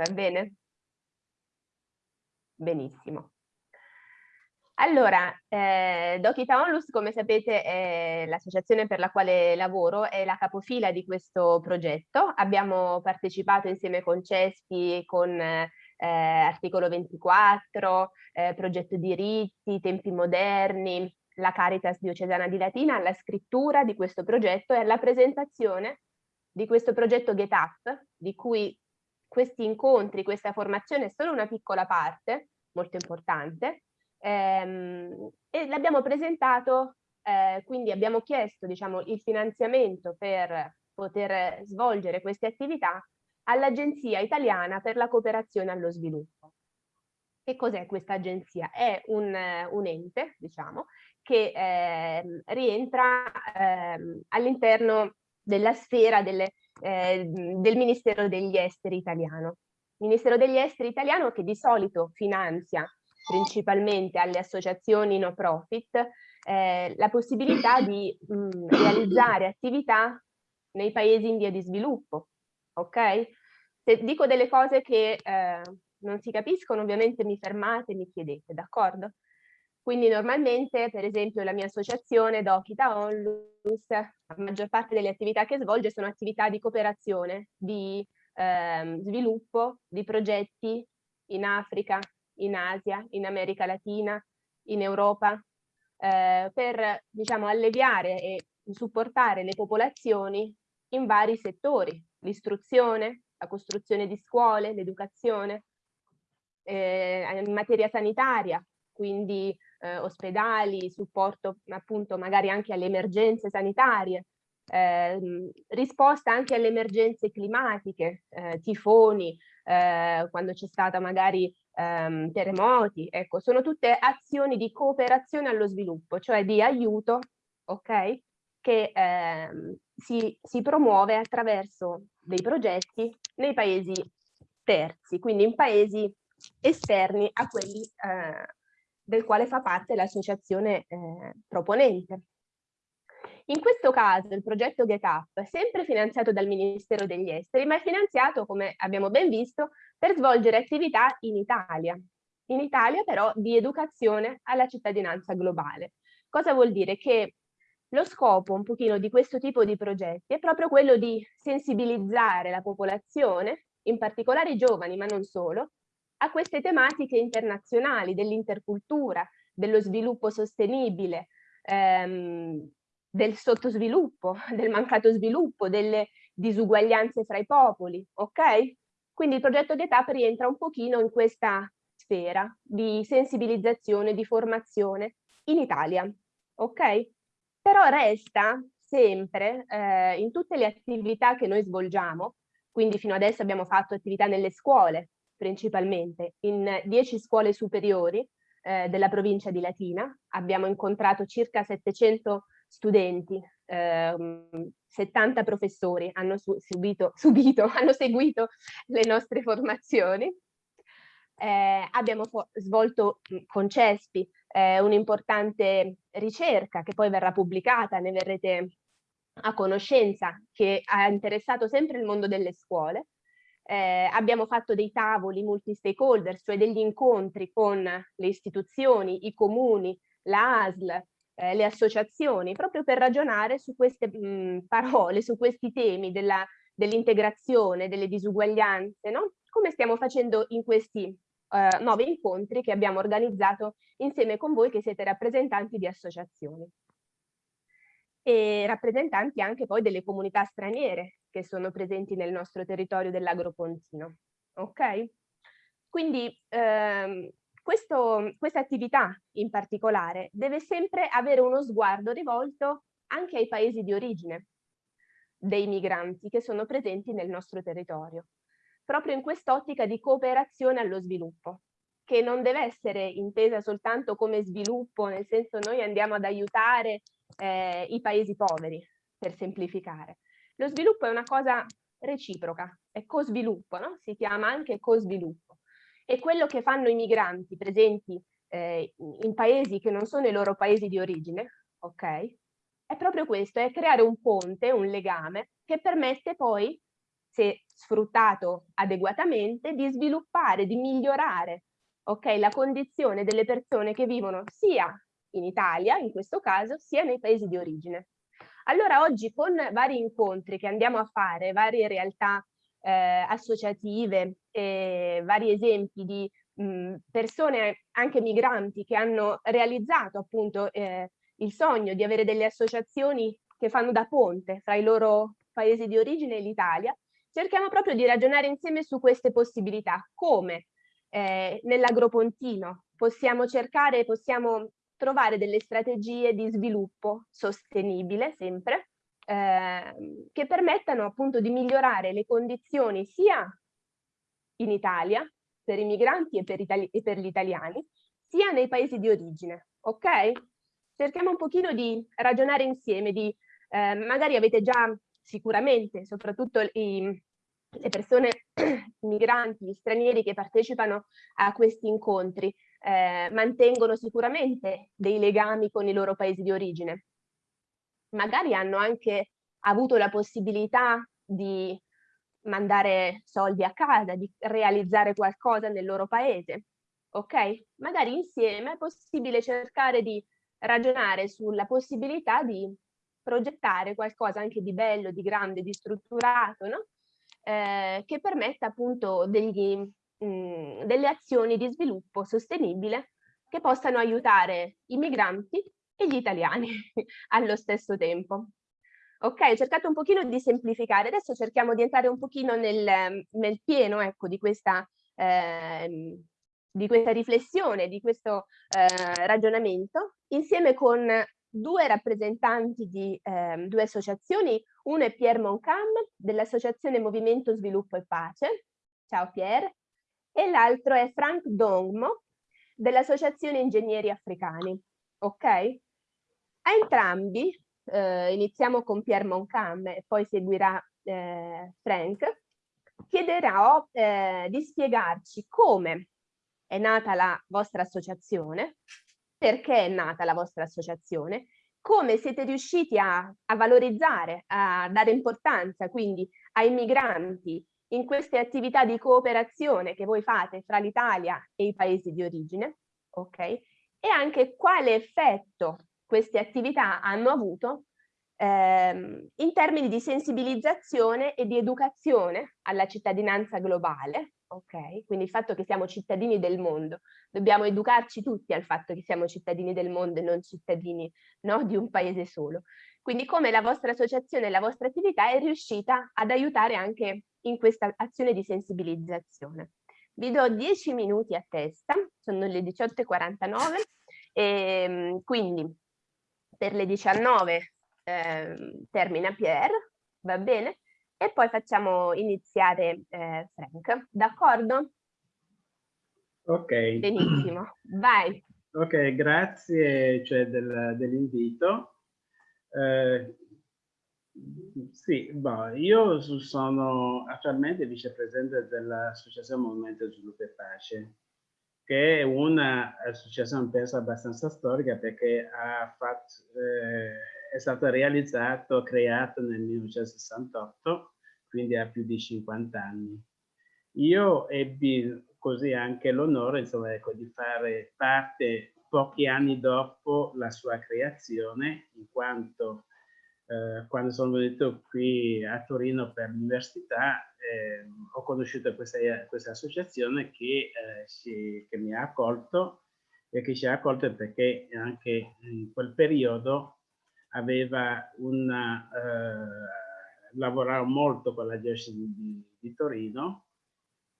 va bene? Benissimo. Allora, eh, Dokita Onlus, come sapete, è l'associazione per la quale lavoro, è la capofila di questo progetto. Abbiamo partecipato insieme con CESPI, con eh, Articolo 24, eh, Progetto Diritti, Tempi Moderni, la Caritas Diocesana di Latina, alla scrittura di questo progetto e alla presentazione di questo progetto Get Up, di cui questi incontri, questa formazione è solo una piccola parte, molto importante, ehm, e l'abbiamo presentato, eh, quindi abbiamo chiesto diciamo, il finanziamento per poter svolgere queste attività all'Agenzia Italiana per la Cooperazione allo Sviluppo. Che cos'è questa agenzia? È un, un ente, diciamo, che eh, rientra eh, all'interno della sfera delle, eh, del Ministero degli Esteri italiano. Ministero degli Esteri italiano che di solito finanzia principalmente alle associazioni no profit eh, la possibilità di mh, mm, realizzare attività nei paesi in via di sviluppo, ok? Se dico delle cose che eh, non si capiscono, ovviamente mi fermate e mi chiedete, d'accordo? Quindi normalmente, per esempio, la mia associazione Dokita Onlus, la maggior parte delle attività che svolge sono attività di cooperazione, di ehm, sviluppo, di progetti in Africa, in Asia, in America Latina, in Europa, eh, per diciamo, alleviare e supportare le popolazioni in vari settori, l'istruzione, la costruzione di scuole, l'educazione, eh, in materia sanitaria, quindi eh, ospedali, supporto appunto magari anche alle emergenze sanitarie, eh, risposta anche alle emergenze climatiche, eh, tifoni, eh, quando c'è stata magari ehm, terremoti, ecco, sono tutte azioni di cooperazione allo sviluppo, cioè di aiuto, ok? Che ehm, si, si promuove attraverso dei progetti nei paesi terzi, quindi in paesi esterni a quelli eh, del quale fa parte l'associazione eh, proponente. In questo caso il progetto GetUp è sempre finanziato dal Ministero degli Esteri, ma è finanziato, come abbiamo ben visto, per svolgere attività in Italia. In Italia però di educazione alla cittadinanza globale. Cosa vuol dire? Che lo scopo un pochino di questo tipo di progetti è proprio quello di sensibilizzare la popolazione, in particolare i giovani, ma non solo, a queste tematiche internazionali dell'intercultura, dello sviluppo sostenibile, ehm, del sottosviluppo, del mancato sviluppo, delle disuguaglianze fra i popoli, ok? Quindi il progetto di età rientra un pochino in questa sfera di sensibilizzazione, di formazione in Italia, ok? Però resta sempre eh, in tutte le attività che noi svolgiamo, quindi fino adesso abbiamo fatto attività nelle scuole, principalmente in 10 scuole superiori eh, della provincia di Latina. Abbiamo incontrato circa 700 studenti, ehm, 70 professori hanno su subito, subito, hanno seguito le nostre formazioni. Eh, abbiamo svolto con CESPI eh, un'importante ricerca che poi verrà pubblicata, ne verrete a conoscenza, che ha interessato sempre il mondo delle scuole, eh, abbiamo fatto dei tavoli multi-stakeholder, cioè degli incontri con le istituzioni, i comuni, la ASL, eh, le associazioni, proprio per ragionare su queste mh, parole, su questi temi dell'integrazione, delle disuguaglianze, no? come stiamo facendo in questi eh, nove incontri che abbiamo organizzato insieme con voi che siete rappresentanti di associazioni e rappresentanti anche poi delle comunità straniere che sono presenti nel nostro territorio dell'Agropontino. Ok? Quindi ehm, questa attività in particolare deve sempre avere uno sguardo rivolto anche ai paesi di origine dei migranti che sono presenti nel nostro territorio, proprio in quest'ottica di cooperazione allo sviluppo, che non deve essere intesa soltanto come sviluppo, nel senso noi andiamo ad aiutare eh, i paesi poveri, per semplificare. Lo sviluppo è una cosa reciproca, è co-sviluppo, no? si chiama anche co-sviluppo. E quello che fanno i migranti presenti eh, in paesi che non sono i loro paesi di origine, ok? È proprio questo, è creare un ponte, un legame, che permette poi se sfruttato adeguatamente, di sviluppare, di migliorare okay, la condizione delle persone che vivono sia in Italia, in questo caso, sia nei paesi di origine. Allora oggi con vari incontri che andiamo a fare, varie realtà eh, associative, eh, vari esempi di mh, persone anche migranti che hanno realizzato appunto eh, il sogno di avere delle associazioni che fanno da ponte fra i loro paesi di origine e l'Italia, cerchiamo proprio di ragionare insieme su queste possibilità, come? Eh, nell'agropontino. Possiamo cercare, possiamo trovare delle strategie di sviluppo sostenibile sempre, eh, che permettano appunto di migliorare le condizioni sia in Italia per i migranti e per, e per gli italiani, sia nei paesi di origine, ok? Cerchiamo un pochino di ragionare insieme, di eh, magari avete già sicuramente, soprattutto i, le persone migranti, gli stranieri che partecipano a questi incontri, eh, mantengono sicuramente dei legami con i loro paesi di origine. Magari hanno anche avuto la possibilità di mandare soldi a casa, di realizzare qualcosa nel loro paese, ok? Magari insieme è possibile cercare di ragionare sulla possibilità di progettare qualcosa anche di bello, di grande, di strutturato, no? eh, che permetta appunto degli, delle azioni di sviluppo sostenibile che possano aiutare i migranti e gli italiani allo stesso tempo. Ok, ho cercato un pochino di semplificare, adesso cerchiamo di entrare un pochino nel, nel pieno ecco, di, questa, eh, di questa riflessione, di questo eh, ragionamento, insieme con due rappresentanti di eh, due associazioni, uno è Pierre Moncam dell'Associazione Movimento Sviluppo e Pace, ciao Pierre, e l'altro è Frank Dongmo dell'Associazione Ingegneri Africani, ok? A entrambi, eh, iniziamo con Pierre Moncam e poi seguirà eh, Frank, chiederò eh, di spiegarci come è nata la vostra associazione, perché è nata la vostra associazione, come siete riusciti a, a valorizzare, a dare importanza quindi ai migranti in queste attività di cooperazione che voi fate fra l'Italia e i paesi di origine, ok? E anche quale effetto queste attività hanno avuto ehm, in termini di sensibilizzazione e di educazione alla cittadinanza globale, ok? Quindi il fatto che siamo cittadini del mondo, dobbiamo educarci tutti al fatto che siamo cittadini del mondo e non cittadini no, di un paese solo. Quindi come la vostra associazione e la vostra attività è riuscita ad aiutare anche in questa azione di sensibilizzazione. Vi do 10 minuti a testa, sono le 18.49 e ehm, quindi per le 19 eh, termina Pierre, va bene? e poi facciamo iniziare eh, Frank, d'accordo? Ok. Benissimo, vai. Ok, grazie cioè, del, dell'invito. Eh, sì, boh, io sono attualmente vicepresidente dell'Associazione Movimento Sviluppo e Pace, che è un'associazione penso abbastanza storica perché fatto, eh, è stato realizzato, creato nel 1968 quindi ha più di 50 anni. Io ebbi così anche l'onore ecco, di fare parte pochi anni dopo la sua creazione, in quanto eh, quando sono venuto qui a Torino per l'università eh, ho conosciuto questa, questa associazione che, eh, si, che, mi ha accolto e che ci ha accolto perché anche in quel periodo aveva una eh, lavoravo molto con la diocesi di, di Torino,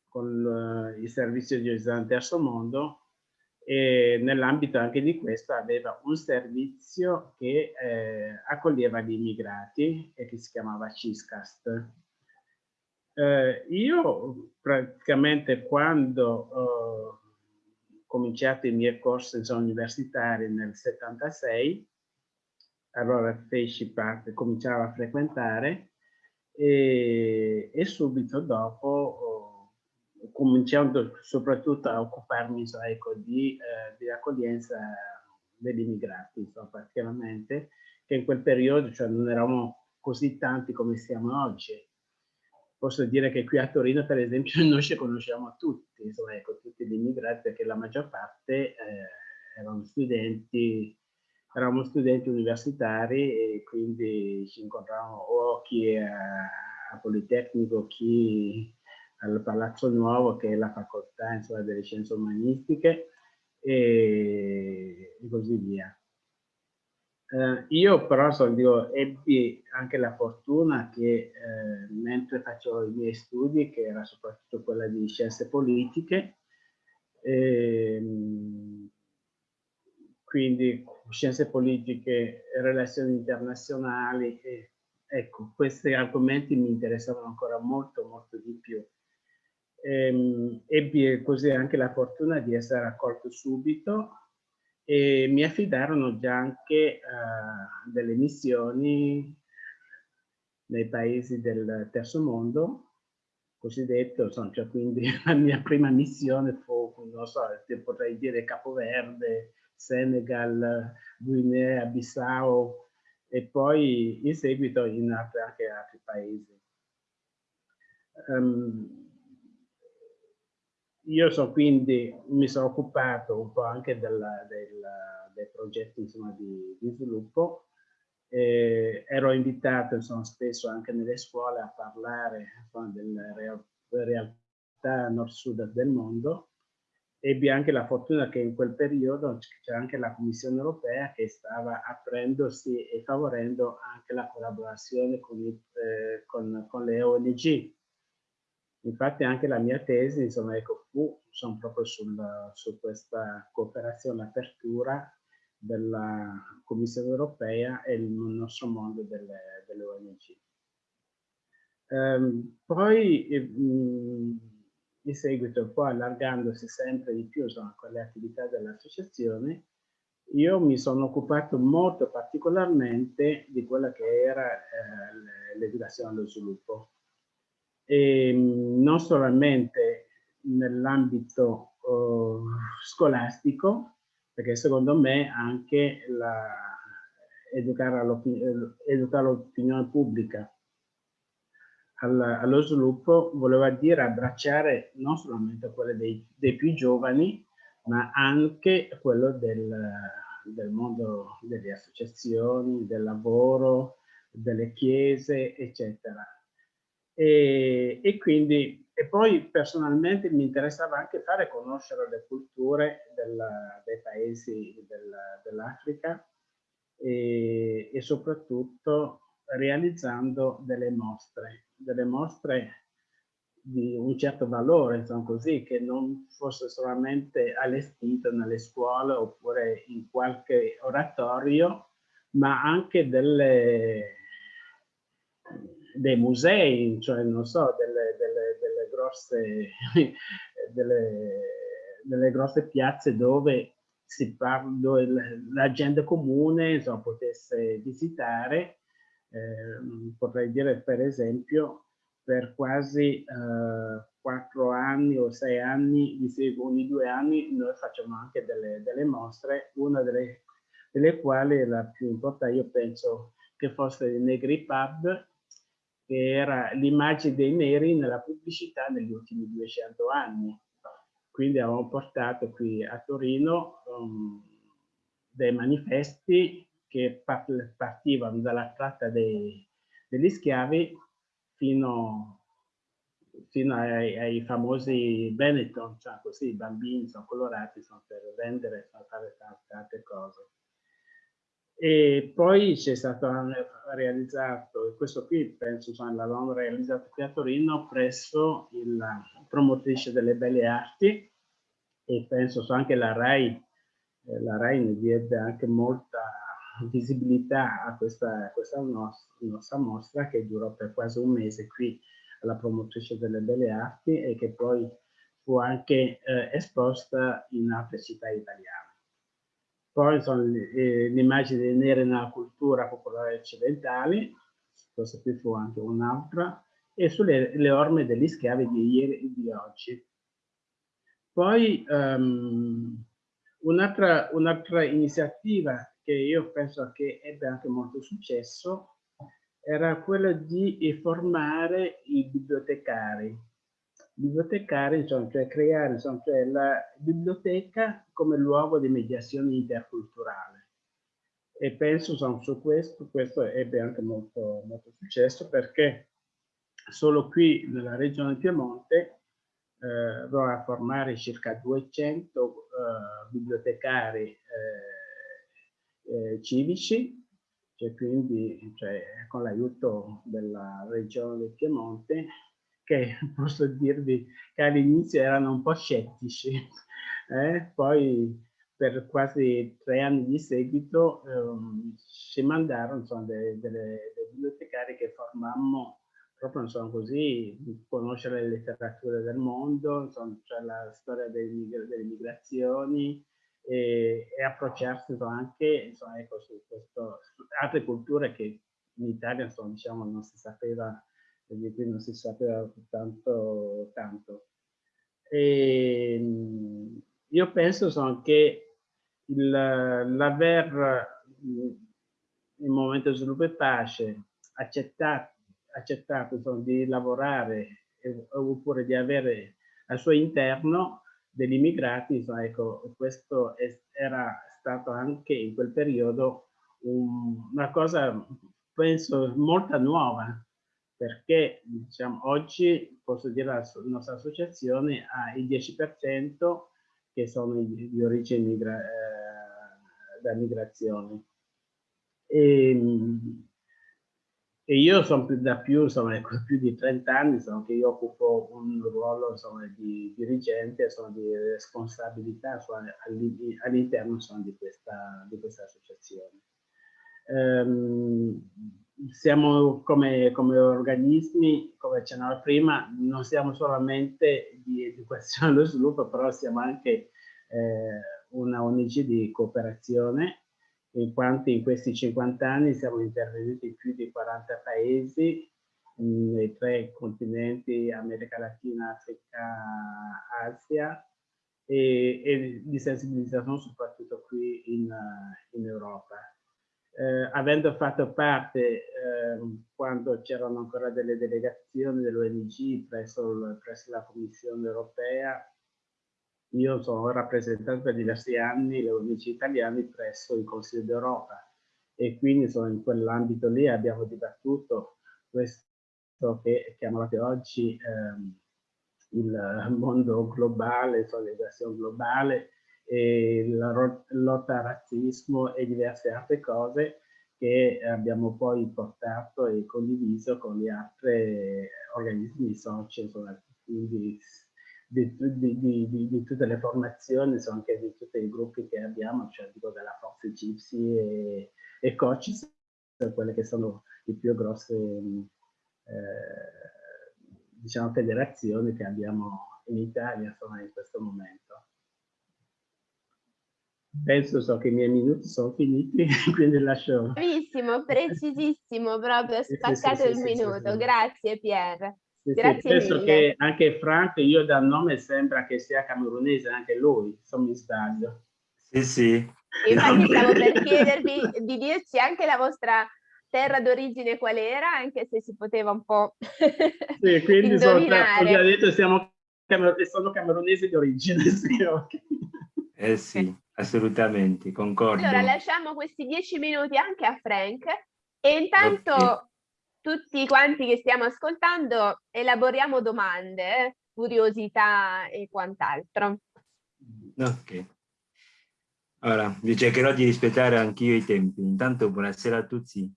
con uh, il servizio diocesano Terzo Mondo nell'ambito anche di questo aveva un servizio che eh, accoglieva gli immigrati e che si chiamava CISCAST. Eh, io praticamente quando ho cominciato i miei corsi universitari nel 76, allora feci parte, cominciavo a frequentare e, e subito dopo cominciando soprattutto a occuparmi ecco, di, eh, di accoglienza degli immigrati, insomma, particolarmente, che in quel periodo cioè, non eravamo così tanti come siamo oggi. posso dire che qui a Torino, per esempio, noi ci conosciamo tutti, insomma, ecco, tutti gli immigrati, perché la maggior parte eh, erano studenti, eravamo studenti universitari e quindi ci incontravamo o chi a, a Politecnico, chi al Palazzo Nuovo, che è la facoltà insomma, delle scienze umanistiche, e, e così via. Eh, io però so, dico, ebbi anche la fortuna che eh, mentre facevo i miei studi, che era soprattutto quella di scienze politiche, ehm, quindi scienze politiche, relazioni internazionali, e, ecco, questi argomenti mi interessavano ancora molto, molto di più. Ehm, ebbi così anche la fortuna di essere accolto subito e mi affidarono già anche uh, delle missioni nei paesi del terzo mondo, cosiddetto, insomma, cioè quindi la mia prima missione fu, non so, potrei dire Capoverde, Senegal, Guinea, Bissau e poi in seguito in altri, anche altri paesi. Um, io so quindi, mi sono occupato un po' anche della, della, dei progetti insomma, di, di sviluppo, eh, ero invitato insomma, spesso anche nelle scuole a parlare insomma, delle real, realtà nord-sud del mondo. Ebbi anche la fortuna che in quel periodo c'era anche la Commissione europea che stava aprendosi e favorendo anche la collaborazione con, eh, con, con le ONG Infatti anche la mia tesi, insomma, ecco, fu sono proprio sul, su questa cooperazione apertura della Commissione europea e il nostro mondo delle, delle ONG. Um, poi mh, in seguito, poi allargandosi sempre di più insomma, con le attività dell'associazione, io mi sono occupato molto particolarmente di quella che era eh, l'educazione allo sviluppo e ehm, non solamente nell'ambito uh, scolastico, perché secondo me anche la, educare l'opinione pubblica al, allo sviluppo voleva dire abbracciare non solamente quelle dei, dei più giovani, ma anche quello del, del mondo delle associazioni, del lavoro, delle chiese, eccetera e, e, quindi, e poi personalmente mi interessava anche fare conoscere le culture della, dei paesi del, dell'Africa e, e, soprattutto realizzando delle mostre, delle mostre di un certo valore, insomma così, che non fosse solamente allestito nelle scuole oppure in qualche oratorio, ma anche delle dei musei, cioè non so, delle, delle, delle grosse, delle, delle, grosse piazze dove, si parla, dove la gente comune insomma, potesse visitare. Eh, potrei dire per esempio per quasi eh, quattro anni o sei anni, ogni due anni noi facciamo anche delle, delle mostre, una delle, delle quali la più importante io penso che fosse il Negri Pub che era l'immagine dei neri nella pubblicità negli ultimi 200 anni. Quindi avevamo portato qui a Torino um, dei manifesti che partivano dalla tratta dei, degli schiavi fino, fino ai, ai, famosi Benetton, cioè così i bambini sono colorati sono per vendere, per fare tante altre cose. E poi c'è stato realizzato, questo qui penso insomma, l'avevamo realizzato qui a Torino presso la promotrice delle belle arti e penso anche la RAI, eh, la RAI ne diede anche molta visibilità a questa, a questa nostra, nostra mostra che durò per quasi un mese qui alla promotrice delle belle arti e che poi fu anche eh, esposta in altre città italiane. Poi sono le, immagini nere nella cultura popolare occidentale, questa qui fu anche un'altra, e sulle le orme degli schiavi di ieri e di oggi. Poi um, un'altra un iniziativa che io penso che ebbe anche molto successo era quello di formare i bibliotecari. Bibliotecari, cioè creare cioè la biblioteca come luogo di mediazione interculturale. E penso su questo, questo ebbe anche molto, molto successo perché solo qui nella regione Piemonte eh, a formare circa 200 eh, bibliotecari eh, eh, civici cioè quindi cioè, con l'aiuto della regione del Piemonte, che posso dirvi che all'inizio erano un po' scettici, eh? poi per quasi tre anni di seguito ehm, ci mandarono insomma, delle, delle, delle bibliotecari che formammo proprio insomma, così, conoscere le letterature del mondo, insomma, cioè la storia delle, delle migrazioni, e, e approcciarsi anche insomma, ecco, su, questo, su altre culture che in Italia insomma, diciamo, non si sapeva, di cui non si sapeva tanto. tanto. E, ehm, io penso insomma, che l'aver in momento di sviluppo e pace accettato, accettato insomma, di lavorare oppure di avere al suo interno degli immigrati, insomma, ecco, questo era stato anche in quel periodo un, una cosa, penso, molto nuova, perché diciamo, oggi posso dire la nostra associazione ha il 10% che sono di, origine migra, eh, da migrazione. E, ehm, e io sono più da più, insomma, ecco, più di 30 anni insomma, che io occupo un ruolo insomma, di dirigente, insomma, di responsabilità all'interno di di questa associazione. Um, siamo come, come, organismi, come accennavo prima, non siamo solamente di educazione allo sviluppo, però siamo anche eh, una ONG di cooperazione in quanto in questi 50 anni siamo intervenuti in più di 40 paesi nei tre continenti America Latina, Africa, Asia e, e di sensibilizzazione soprattutto qui in, in Europa. Eh, avendo fatto parte eh, quando c'erano ancora delle delegazioni dell'ONG presso, presso la Commissione europea io sono rappresentato per diversi anni le ONG italiane presso il Consiglio d'Europa e quindi sono in quell'ambito lì abbiamo dibattuto questo che chiamate oggi ehm, il mondo globale, solidarietà globale, la lotta al razzismo e diverse altre cose che abbiamo poi portato e condiviso con gli altri organismi soci, di, di, di, di, tutte le formazioni, anche di tutti i gruppi che abbiamo, cioè dico della Forza Gypsy e, e Coaches, quelle che sono le più grosse eh, diciamo, federazioni che abbiamo in Italia insomma, in questo momento. Penso so che i miei minuti sono finiti, quindi lascio... Bravissimo, precisissimo, proprio spaccato sì, sì, il sì, minuto. Grazie Pier. Sì, sì, penso che anche Frank, io dal nome sembra che sia camerunese, anche lui, se mi sbaglio. Sì, sì. Infatti stavo per chiedervi di dirci anche la vostra terra d'origine qual era, anche se si poteva un po' Sì, quindi sono, ho già detto, siamo, sono camerunesi di origine, sì, okay. Eh sì, assolutamente, concordo. Allora lasciamo questi dieci minuti anche a Frank e intanto... Okay tutti quanti che stiamo ascoltando elaboriamo domande, curiosità e quant'altro. Ok. Allora, vi cercherò di rispettare anch'io i tempi. Intanto buonasera a tutti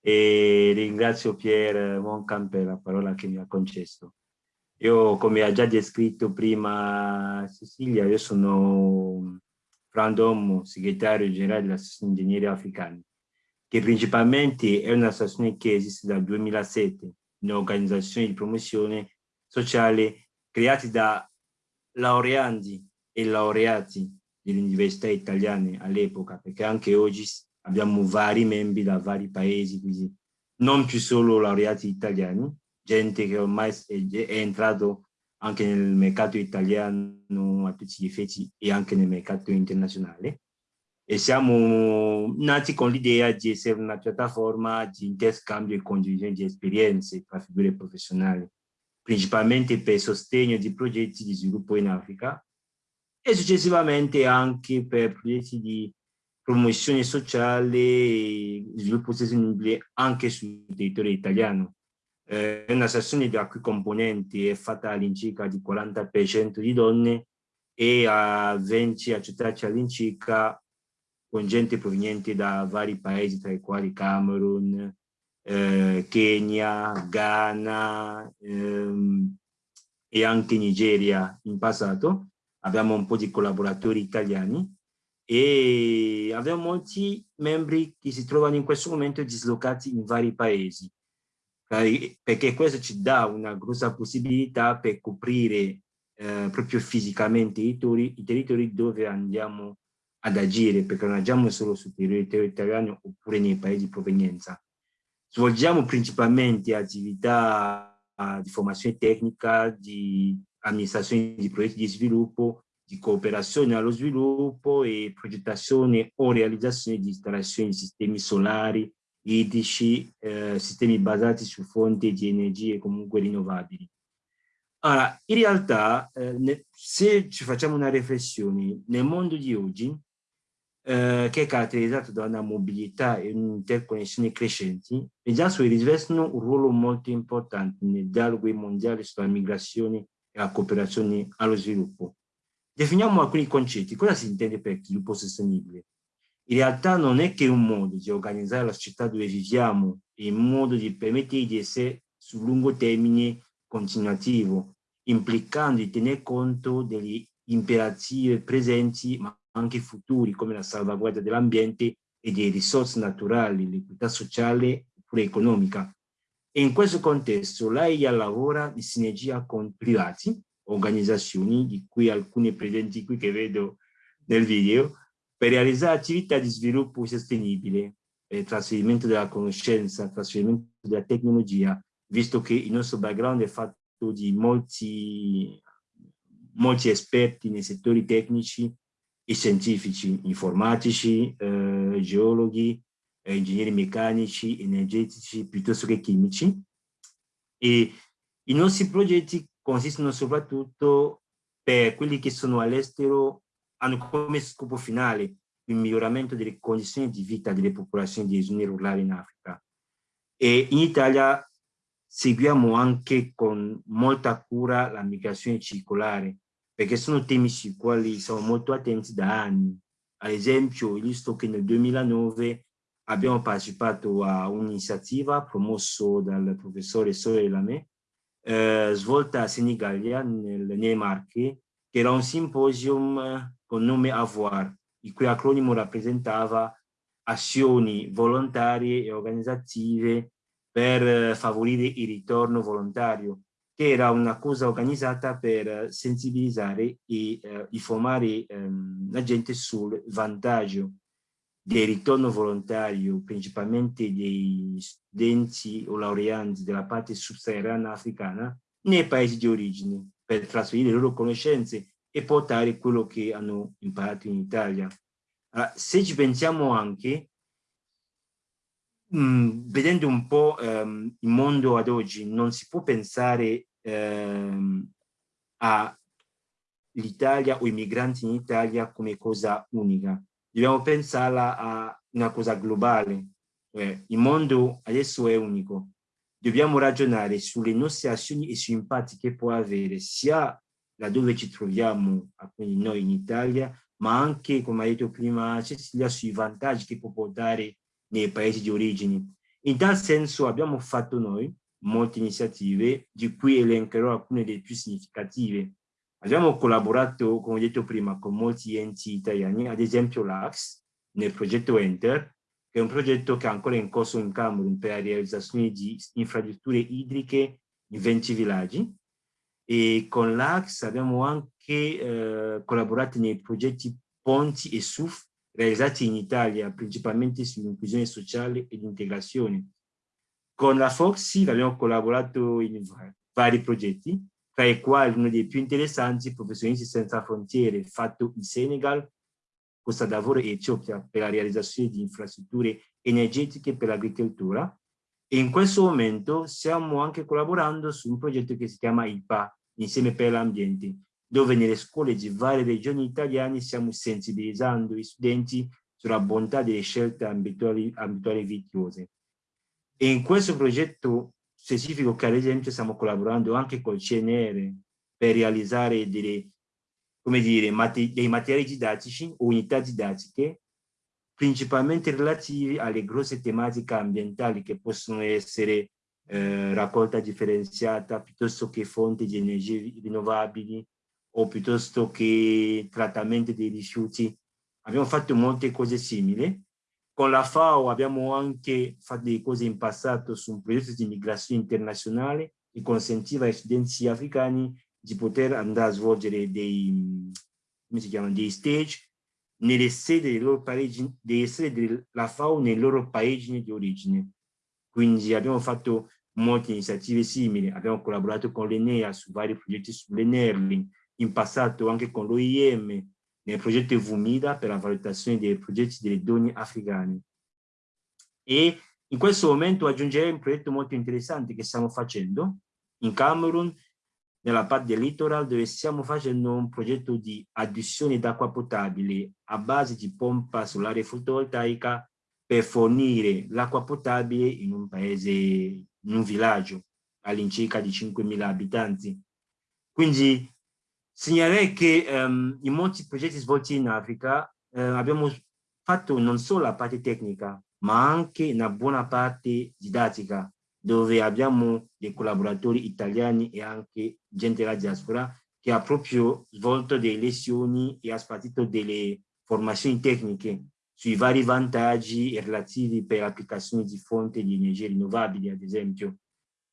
e ringrazio Pier Moncan per la parola che mi ha concesso. Io, come ha già descritto prima Cecilia, io sono Fran Domo, segretario generale dell'Associazione Ingegneri Africani che principalmente è un'associazione che esiste dal 2007, un'organizzazione di promozione sociale creata da laureandi e laureati delle università italiane all'epoca, perché anche oggi abbiamo vari membri da vari paesi, quindi non più solo laureati italiani, gente che ormai è, è entrato anche nel mercato italiano a tutti gli effetti e anche nel mercato internazionale. e siamo nati con l'idea di essere una piattaforma di interscambio e condivisione di esperienze tra figure professionali, principalmente per sostegno di progetti di sviluppo in Africa e successivamente anche per progetti di promozione sociale e sviluppo sostenibile anche sul territorio italiano. Eh, è una sezione la cui componente è fatta all'incirca di 40% di donne e a 20 accettati all'incirca con gente proveniente da vari paesi, tra i quali Camerun, eh, Kenya, Ghana ehm, e anche Nigeria in passato. Abbiamo un po' di collaboratori italiani e abbiamo molti membri che si trovano in questo momento dislocati in vari paesi, perché questo ci dà una grossa possibilità per coprire eh, proprio fisicamente i territori, i territori dove andiamo ad agire, perché non agiamo solo sul territorio italiano oppure nei paesi di provenienza. Svolgiamo principalmente attività di formazione tecnica, di amministrazione di progetti di sviluppo, di cooperazione allo sviluppo e progettazione o realizzazione di installazioni di sistemi solari, idrici, eh, sistemi basati su fonti di energie comunque rinnovabili. Allora, in realtà, eh, se ci facciamo una riflessione, nel mondo di oggi eh, che è caratterizzato da una mobilità e un'interconnessione crescenti, le GASWE rivestono un ruolo molto importante nel dialogo mondiale sulla migrazione e la cooperazione allo sviluppo. Definiamo alcuni concetti. Cosa si intende per sviluppo sostenibile? In realtà non è che un modo di organizzare la società dove viviamo e un modo di permettere di essere sul lungo termine continuativo, implicando di tener conto degli imperativi presenti ma anche futuri come la salvaguardia dell'ambiente e delle risorse naturali, l'equità sociale oppure economica. E in questo contesto l'AIA lavora in sinergia con privati, organizzazioni, di cui alcune presenti qui che vedo nel video, per realizzare attività di sviluppo sostenibile, eh, trasferimento della conoscenza, trasferimento della tecnologia, visto che il nostro background è fatto di molti, molti esperti nei settori tecnici i scientifici informatici, eh, geologhi, eh, ingegneri meccanici, energetici, piuttosto che chimici. E i nostri progetti consistono soprattutto per quelli che sono all'estero, hanno come scopo finale il miglioramento delle condizioni di vita delle popolazioni di zone rurali in Africa. E in Italia seguiamo anche con molta cura la migrazione circolare, perché sono temi sui quali siamo molto attenti da anni. Ad esempio, visto che nel 2009 abbiamo partecipato a un'iniziativa promossa dal professore Sore Lame, eh, svolta a Senigallia, nel, nelle Marche, che era un simposium con nome AVOIR, il cui acronimo rappresentava azioni volontarie e organizzative per eh, favorire il ritorno volontario che era una cosa organizzata per sensibilizzare e eh, informare ehm, la gente sul vantaggio del ritorno volontario, principalmente dei studenti o laureanti della parte subsahariana africana, nei paesi di origine, per trasferire le loro conoscenze e portare quello che hanno imparato in Italia. Allora, se ci pensiamo anche, mh, mm, vedendo un po' ehm, il mondo ad oggi, non si può pensare ehm, all'Italia o i migranti in Italia come cosa unica. Dobbiamo pensarla a una cosa globale. Eh, il mondo adesso è unico. Dobbiamo ragionare sulle nostre azioni e sui impatti che può avere sia laddove ci troviamo, quindi noi in Italia, ma anche, come ha detto prima Cecilia, sui vantaggi che può portare nei paesi di origine. In tal senso abbiamo fatto noi molte iniziative, di cui elencherò alcune delle più significative. Abbiamo collaborato, come ho detto prima, con molti enti italiani, ad esempio l'AX, nel progetto Enter, che è un progetto che è ancora in corso in Camerun per la realizzazione di infrastrutture idriche in 20 villaggi. E con l'AX abbiamo anche eh, collaborato nei progetti Ponti e SUF realizzati in Italia, principalmente sull'inclusione sociale ed integrazione. Con la Foxy abbiamo collaborato in vari progetti, tra i quali uno dei più interessanti, Professionisti Senza Frontiere, fatto in Senegal, Costa d'Avorio e Etiopia per la realizzazione di infrastrutture energetiche per l'agricoltura e in questo momento stiamo anche collaborando su un progetto che si chiama IPA, Insieme per l'Ambiente, dove nelle scuole di varie regioni italiane stiamo sensibilizzando gli studenti sulla bontà delle scelte abituali, abituali virtuose. E in questo progetto specifico che ad esempio stiamo collaborando anche col CNR per realizzare delle, come dire, mate, dei materiali didattici o unità didattiche principalmente relativi alle grosse tematiche ambientali che possono essere eh, raccolta differenziata piuttosto che fonti di energie rinnovabili o piuttosto che trattamento dei rifiuti. Abbiamo fatto molte cose simili. Con la FAO abbiamo anche fatto delle cose in passato su un progetto di migrazione internazionale che consentiva ai studenti africani di poter andare a svolgere dei, come si chiama, dei stage nelle sedi dei loro paesi, delle sedi della FAO nei loro paesi di origine. Quindi abbiamo fatto molte iniziative simili, abbiamo collaborato con l'Enea su vari progetti sull'Enerling, in passato anche con l'OIM nel progetto VUMIDA per la valutazione dei progetti delle donne africane. E in questo momento aggiungerei un progetto molto interessante che stiamo facendo in Camerun, nella parte del littoral, dove stiamo facendo un progetto di adduzione d'acqua potabile a base di pompa solare fotovoltaica per fornire l'acqua potabile in un paese, in un villaggio all'incirca di 5.000 abitanti. Quindi Segnalerei che um, in molti progetti svolti in Africa eh, abbiamo fatto non solo la parte tecnica, ma anche una buona parte didattica, dove abbiamo dei collaboratori italiani e anche gente della diaspora che ha proprio svolto delle lezioni e ha spartito delle formazioni tecniche sui vari vantaggi relativi per l'applicazione di fonti di energie rinnovabili, ad esempio,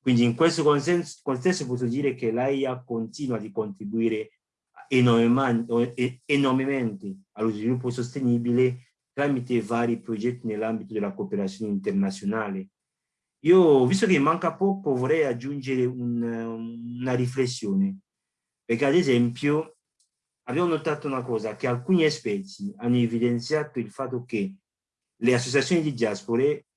quindi in questo contesto posso dire che l'AIA continua di contribuire enormemente allo sviluppo sostenibile tramite vari progetti nell'ambito della cooperazione internazionale. Io, visto che manca poco, vorrei aggiungere un, una riflessione, perché ad esempio abbiamo notato una cosa, che alcuni esperti hanno evidenziato il fatto che le associazioni di diaspore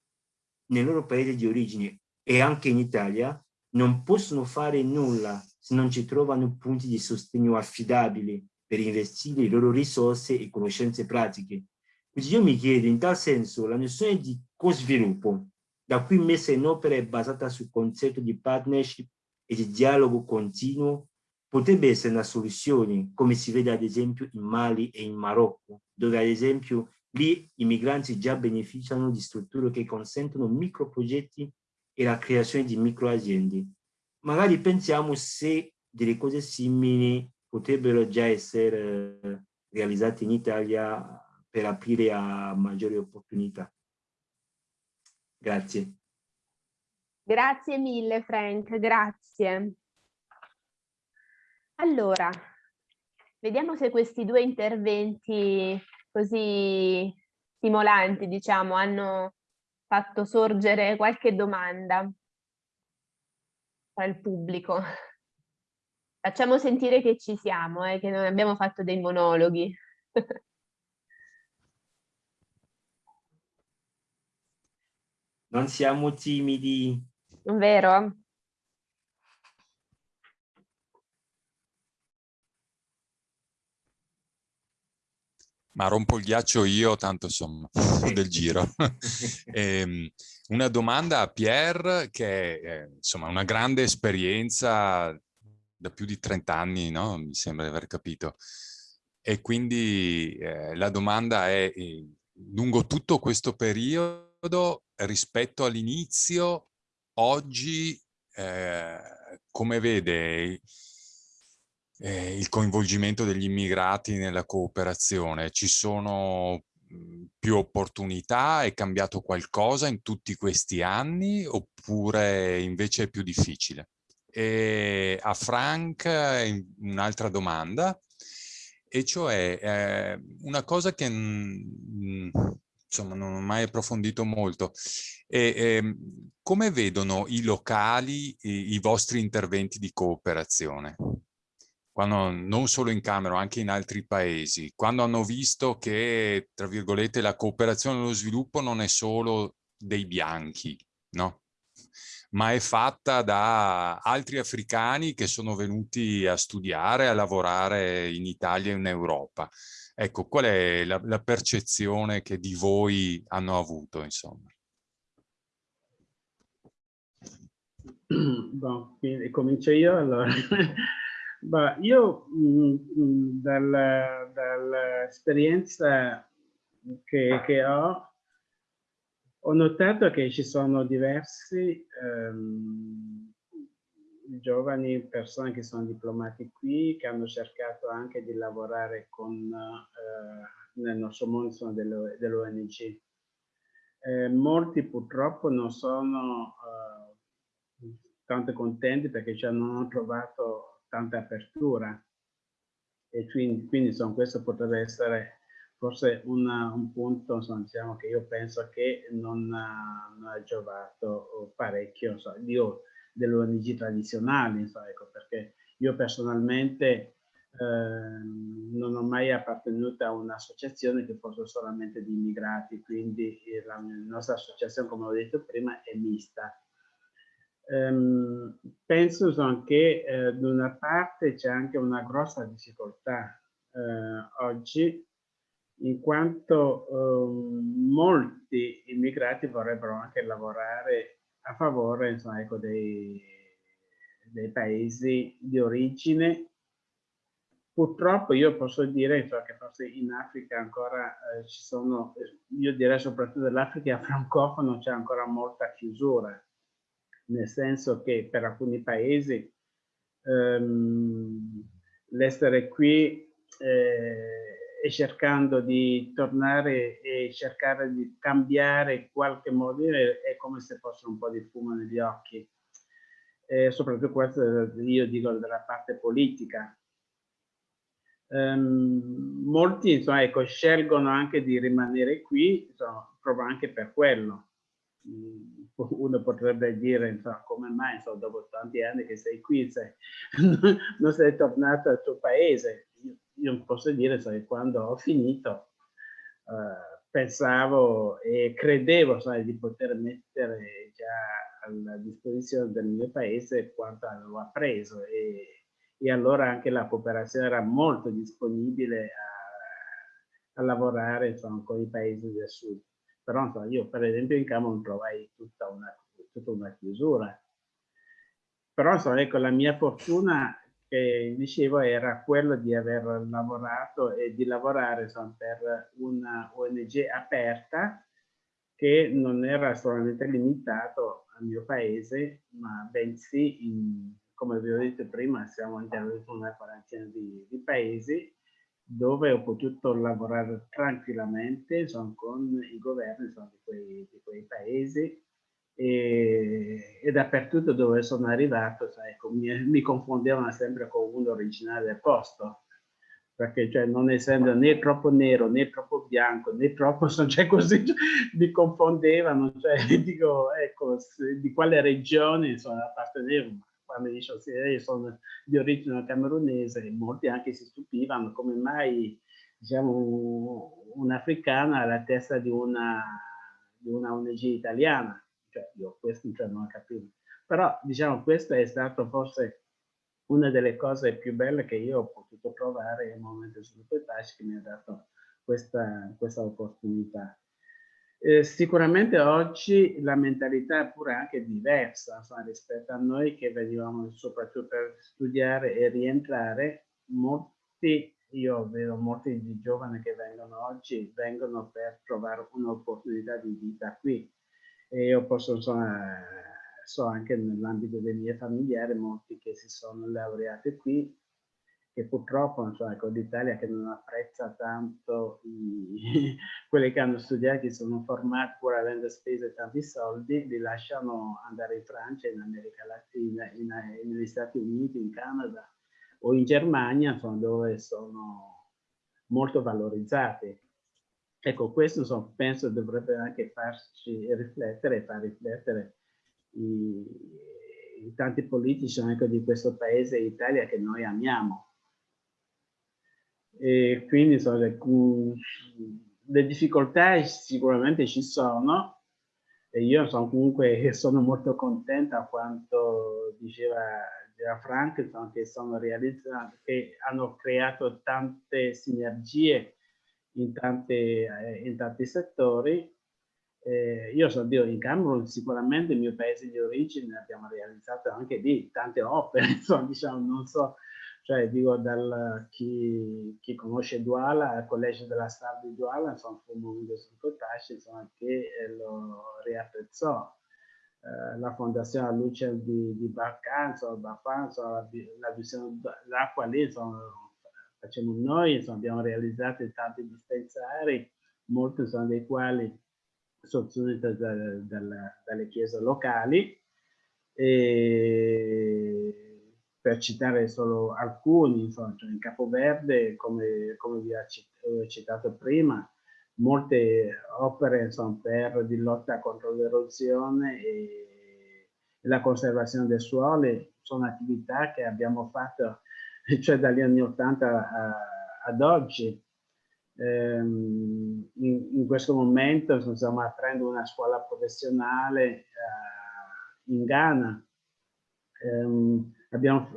nel loro paese di origine e anche in Italia non possono fare nulla se non ci trovano punti di sostegno affidabili per investire le loro risorse e conoscenze pratiche. Quindi io mi chiedo, in tal senso, la nozione di co-sviluppo, da qui messa in opera è basata sul concetto di partnership e di dialogo continuo, potrebbe essere una soluzione, come si vede ad esempio in Mali e in Marocco, dove ad esempio lì i migranti già beneficiano di strutture che consentono microprogetti e la creazione di microaziende. Magari pensiamo se delle cose simili potrebbero già essere eh, realizzate in Italia per aprire a maggiori opportunità. Grazie. Grazie mille Frank, grazie. Allora, vediamo se questi due interventi così stimolanti, diciamo, hanno fatto sorgere qualche domanda il pubblico. Facciamo sentire che ci siamo, eh, che non abbiamo fatto dei monologhi. non siamo timidi. Vero? Ma rompo il ghiaccio io, tanto insomma, del giro. eh, una domanda a Pierre, che è insomma una grande esperienza da più di 30 anni, no? Mi sembra di aver capito. E quindi eh, la domanda è, eh, lungo tutto questo periodo, rispetto all'inizio, oggi eh, come vede eh, il coinvolgimento degli immigrati nella cooperazione? Ci sono mhmm, più opportunità? È cambiato qualcosa in tutti questi anni oppure invece è più difficile? E a Frank un'altra domanda, e cioè eh, una cosa che mh, insomma non ho mai approfondito molto. E, eh, come vedono i locali i, i vostri interventi di cooperazione? quando, non solo in Camera, anche in altri paesi, quando hanno visto che, tra virgolette, la cooperazione e lo sviluppo non è solo dei bianchi, no? ma è fatta da altri africani che sono venuti a studiare, a lavorare in Italia e in Europa. Ecco, qual è la, la percezione che di voi hanno avuto, insomma? Bon, comincio io allora. Bah, io mh, mh, dall'esperienza che, che ho ho notato che ci sono diversi ehm, giovani persone che sono diplomati qui, che hanno cercato anche di lavorare con, eh, nel nostro mondo dell'ONG. Eh, molti purtroppo non sono eh, tanto contenti perché cioè, non hanno trovato tanta apertura e quindi, quindi insomma, questo potrebbe essere forse una, un punto insomma, diciamo, che io penso che non ha, non ha giovato parecchio insomma, io dell'ONG tradizionali, insomma, ecco, perché io personalmente eh, non ho mai appartenuto a un'associazione che fosse solamente di immigrati, quindi la nostra associazione, come ho detto prima, è mista. Um, penso insomma, che eh, da una parte c'è anche una grossa difficoltà eh, oggi in quanto eh, molti immigrati vorrebbero anche lavorare a favore insomma, ecco, dei, dei, paesi di origine. Purtroppo io posso dire insomma, che forse in Africa ancora eh, ci sono, io direi soprattutto dell'Africa francofono c'è ancora molta chiusura, nel senso che per alcuni paesi ehm, l'essere qui eh, e cercando di tornare e cercare di cambiare qualche modo è come se fosse un po' di fumo negli occhi. E soprattutto questo io dico della parte politica. Um, molti insomma, ecco, scelgono anche di rimanere qui insomma, proprio anche per quello. Mm, uno potrebbe dire insomma, come mai insomma, dopo tanti anni che sei qui sei, non sei tornato al tuo paese io posso dire che quando ho finito eh, pensavo e credevo sai, di poter mettere già a disposizione del mio paese quanto avevo appreso e, e allora anche la cooperazione era molto disponibile a, a lavorare insomma, con i paesi del sud. Però insomma, io per esempio in Camerun trovai tutta una, tutta una chiusura. Però insomma, ecco, la mia fortuna che dicevo era quello di aver lavorato e di lavorare insomma, per una ONG aperta che non era solamente limitato al mio paese, ma bensì, in, come vi ho detto prima, siamo intervenuti in una quarantina di, di, paesi dove ho potuto lavorare tranquillamente insomma, con i governi insomma, di, quei, di quei paesi e, e, dappertutto dove sono arrivato sai, ecco, mi, mi, confondevano sempre con uno originale del posto. Perché cioè, non essendo né troppo nero né troppo bianco né troppo cioè, così mi confondevano cioè, dico ecco di quale regione sono appartenevo. Quando dicevo sì, io sono di origine camerunese molti anche si stupivano come mai diciamo un'africana alla testa di una, di una ONG italiana cioè io questo cioè, non capivo. Però diciamo questo è stato forse una delle cose più belle che io ho potuto provare nel momento sviluppo e pace che mi ha dato questa, questa opportunità. Eh, sicuramente oggi la mentalità è pure anche diversa insomma, rispetto a noi che venivamo soprattutto per studiare e rientrare. Molti, io vedo molti di giovani che vengono oggi, vengono per trovare un'opportunità di vita qui e io posso, insomma, so anche nell'ambito dei miei familiari molti che si sono laureati qui che purtroppo insomma, ecco, l'Italia che non apprezza tanto i, quelli che hanno studiato, che sono formati pur avendo speso tanti soldi, li lasciano andare in Francia, in America Latina, in, in, negli Stati Uniti, in Canada o in Germania, insomma, dove sono molto valorizzati. Ecco, questo insomma, penso dovrebbe anche farci riflettere e far riflettere i, i tanti politici ecco, di questo paese Italia che noi amiamo. E quindi insomma, le, le difficoltà sicuramente ci sono e io sono comunque sono molto contenta quanto diceva, diceva Frank che sono realizzati che hanno creato tante sinergie in, tante, eh, in tanti settori eh, io so Dio in Camerun sicuramente il mio paese di origine abbiamo realizzato anche lì tante opere insomma diciamo non so cioè dico dal chi, chi conosce Duala, il collegio della Star di Duala, insomma fu un insomma, che eh, lo riapprezzò. Eh, la fondazione Luce di, di Barca, insomma, Bafan, insomma, la, la visione d'acqua lì, insomma, facciamo noi, insomma, abbiamo realizzato tanti dispensari, molti sono dei quali sostenuti da, da, dalle chiese locali. E per citare solo alcuni, insomma, cioè in Capoverde, come, come vi ho citato prima, molte opere insomma, per di lotta contro l'erosione e la conservazione dei suoli sono attività che abbiamo fatto cioè dagli anni 80 ad oggi. Ehm, in, in, questo momento stiamo aprendo una scuola professionale eh, in Ghana. Ehm, abbiamo,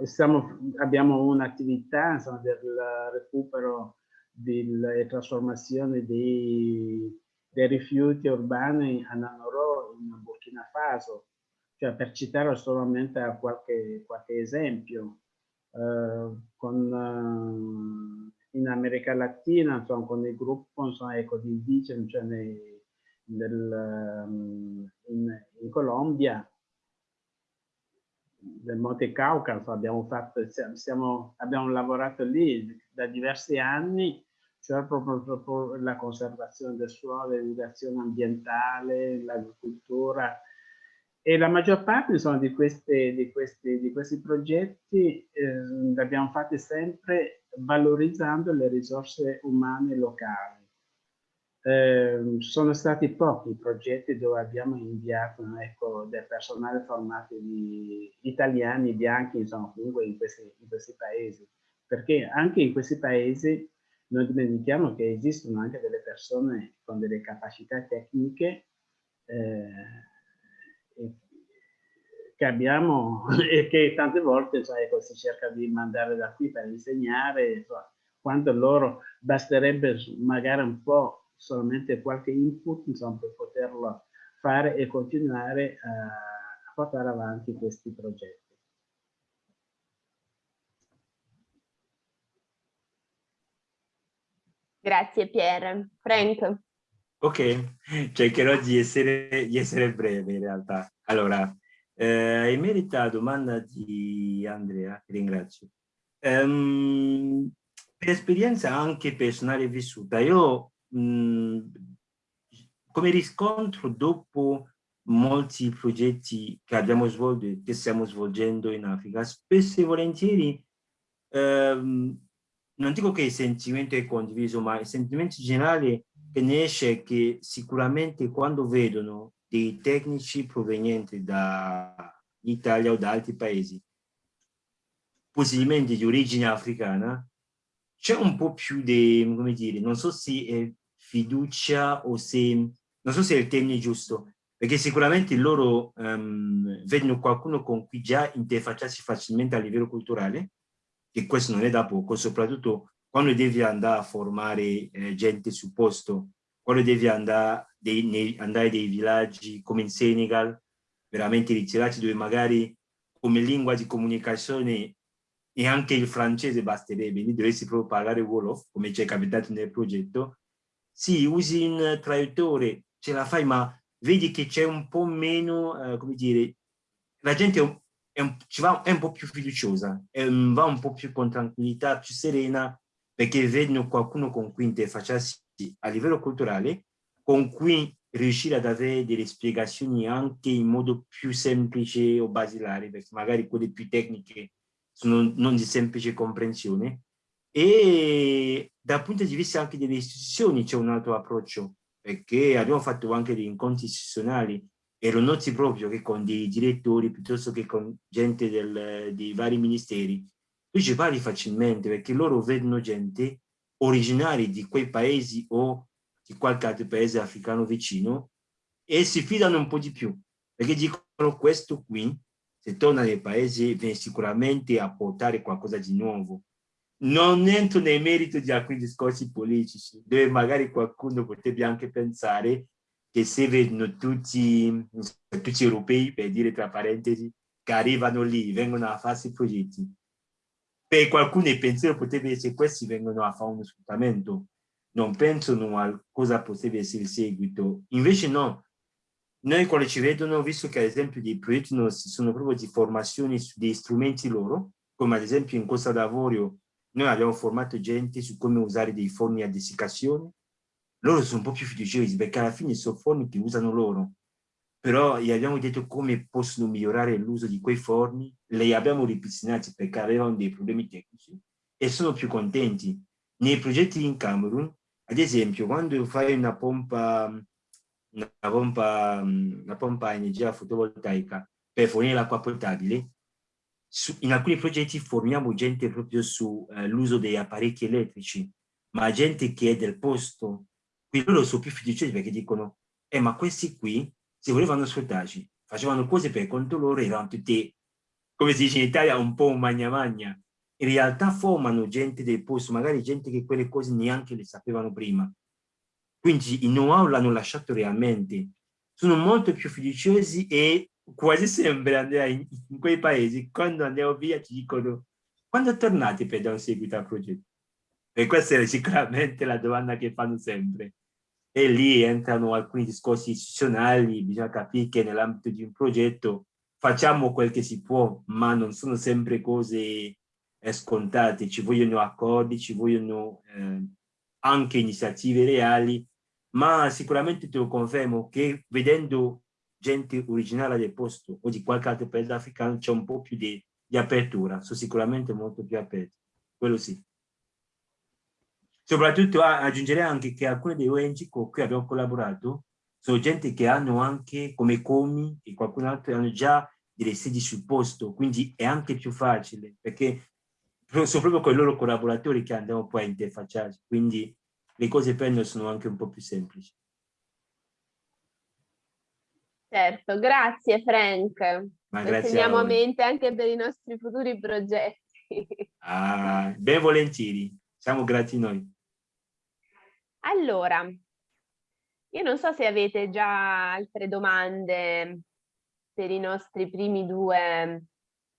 abbiamo un'attività del recupero e trasformazione dei, dei, rifiuti urbani a Nanoro in Burkina Faso, cioè per citare solamente qualche, qualche esempio. Eh, con, eh, in America Latina, insomma, con il gruppo insomma, ecco, di indigeni, cioè nei, nel, um, in, in Colombia, del Monte Caucaso, abbiamo, fatto, siamo, abbiamo lavorato lì da diversi anni, cioè proprio, proprio la conservazione del suolo, l'educazione ambientale, l'agricoltura e la maggior parte insomma, di, queste, di, questi, di questi progetti eh, li abbiamo fatti sempre valorizzando le risorse umane locali. Eh, sono stati pochi i progetti dove abbiamo inviato ecco, del personale formato di italiani, bianchi, insomma, comunque in questi, in questi paesi, perché anche in questi paesi non dimentichiamo che esistono anche delle persone con delle capacità tecniche eh, che abbiamo e che tante volte ecco, si cerca di mandare da qui per insegnare, insomma, quanto loro basterebbe magari un po' solamente qualche input insomma, per poterlo fare e continuare a, a portare avanti questi progetti. Grazie Pier. Frank. Ok, cercherò di essere, di essere breve in realtà. Allora, eh, in merito alla domanda di Andrea, ringrazio. Um, per esperienza anche personale vissuta, io mh, come riscontro dopo molti progetti che abbiamo svolto e che stiamo svolgendo in Africa, spesso e volentieri ehm, non dico che il sentimento è condiviso, ma il sentimento generale che ne esce è che sicuramente quando vedono dei tecnici provenienti dall'Italia o da altri paesi, possibilmente di origine africana, c'è un po' più di, come dire, non so se è fiducia o se, non so se è il termine giusto, perché sicuramente loro um, vedono qualcuno con cui già interfacciarsi facilmente a livello culturale, che questo non è da poco, soprattutto quando devi andare a formare eh, gente sul posto, quando devi andare, dei, nei, andare dei villaggi come in Senegal, veramente ritirati, dove magari come lingua di comunicazione e anche il francese basterebbe, lì dovresti proprio parlare Wolof, come ci è capitato nel progetto. Sì, usi un traduttore, ce la fai, ma vedi che c'è un po' meno, eh, come dire, la gente è un, è un, ci va, è un po' più fiduciosa, è, va un po' più con tranquillità, più serena, perché vedono qualcuno con cui interfacciarsi a livello culturale, con cui riuscire ad avere delle spiegazioni anche in modo più semplice o basilare, perché magari quelle più tecniche sono non di semplice comprensione. E dal punto di vista anche delle istituzioni c'è un altro approccio perché abbiamo fatto anche degli incontri istituzionali e lo noti proprio che con dei direttori piuttosto che con gente del, dei vari ministeri tu ci parli facilmente perché loro vedono gente originari di quei paesi o di qualche altro paese africano vicino e si fidano un po' di più, perché dicono questo qui, se torna nei paesi, viene sicuramente a portare qualcosa di nuovo. Non entro nel merito di alcuni discorsi politici, dove magari qualcuno potrebbe anche pensare che se vedono tutti, tutti europei, per dire tra parentesi, che arrivano lì, vengono a farsi progetti, per qualcuno il pensiero potrebbe essere questi vengono a fare uno sfruttamento, non pensano a cosa potrebbe essere il seguito. Invece no, noi quando ci vedono, visto che ad esempio dei progetti nostri sono proprio di formazione su dei strumenti loro, come ad esempio in Costa d'Avorio noi abbiamo formato gente su come usare dei forni a dessiccazione, loro sono un po' più fiduciosi perché alla fine sono forni che usano loro, però gli abbiamo detto come possono migliorare l'uso di quei forni, li abbiamo ripristinati perché avevano dei problemi tecnici e sono più contenti. Nei progetti in Camerun, ad esempio, quando fai una pompa, una pompa, una pompa a energia fotovoltaica per fornire l'acqua potabile, su, in alcuni progetti formiamo gente proprio sull'uso eh, degli apparecchi elettrici, ma gente che è del posto. Qui loro sono più fiduciosi perché dicono, eh ma questi qui se volevano sfruttarci, facevano cose per conto loro, erano tutti, come si dice in Italia, un po' magna magna. In realtà formano gente del posto, magari gente che quelle cose neanche le sapevano prima. Quindi i know-how l'hanno lasciato realmente. Sono molto più fiduciosi e quasi sempre in, in, quei paesi, quando andiamo via ci dicono quando tornate per dare un seguito al progetto? E questa è sicuramente la domanda che fanno sempre e lì entrano alcuni discorsi istituzionali, bisogna capire che nell'ambito di un progetto facciamo quel che si può, ma non sono sempre cose scontate, ci vogliono accordi, ci vogliono eh, anche iniziative reali, ma sicuramente te lo confermo che vedendo gente originale del posto o di qualche altro paese africano c'è un po' più di, di apertura, sono sicuramente molto più aperti, quello sì. Soprattutto aggiungerei anche che alcune delle ONG con cui abbiamo collaborato sono gente che hanno anche, come Comi e qualcun altro, hanno già delle sedi sul posto, quindi è anche più facile, perché sono proprio con i loro collaboratori che andiamo poi a interfacciarci, quindi le cose per noi sono anche un po' più semplici. Certo, grazie Frank. Ma grazie teniamo a, a mente anche per i nostri futuri progetti. Ah, ben volentieri, siamo grati noi. Allora, io non so se avete già altre domande per i nostri primi due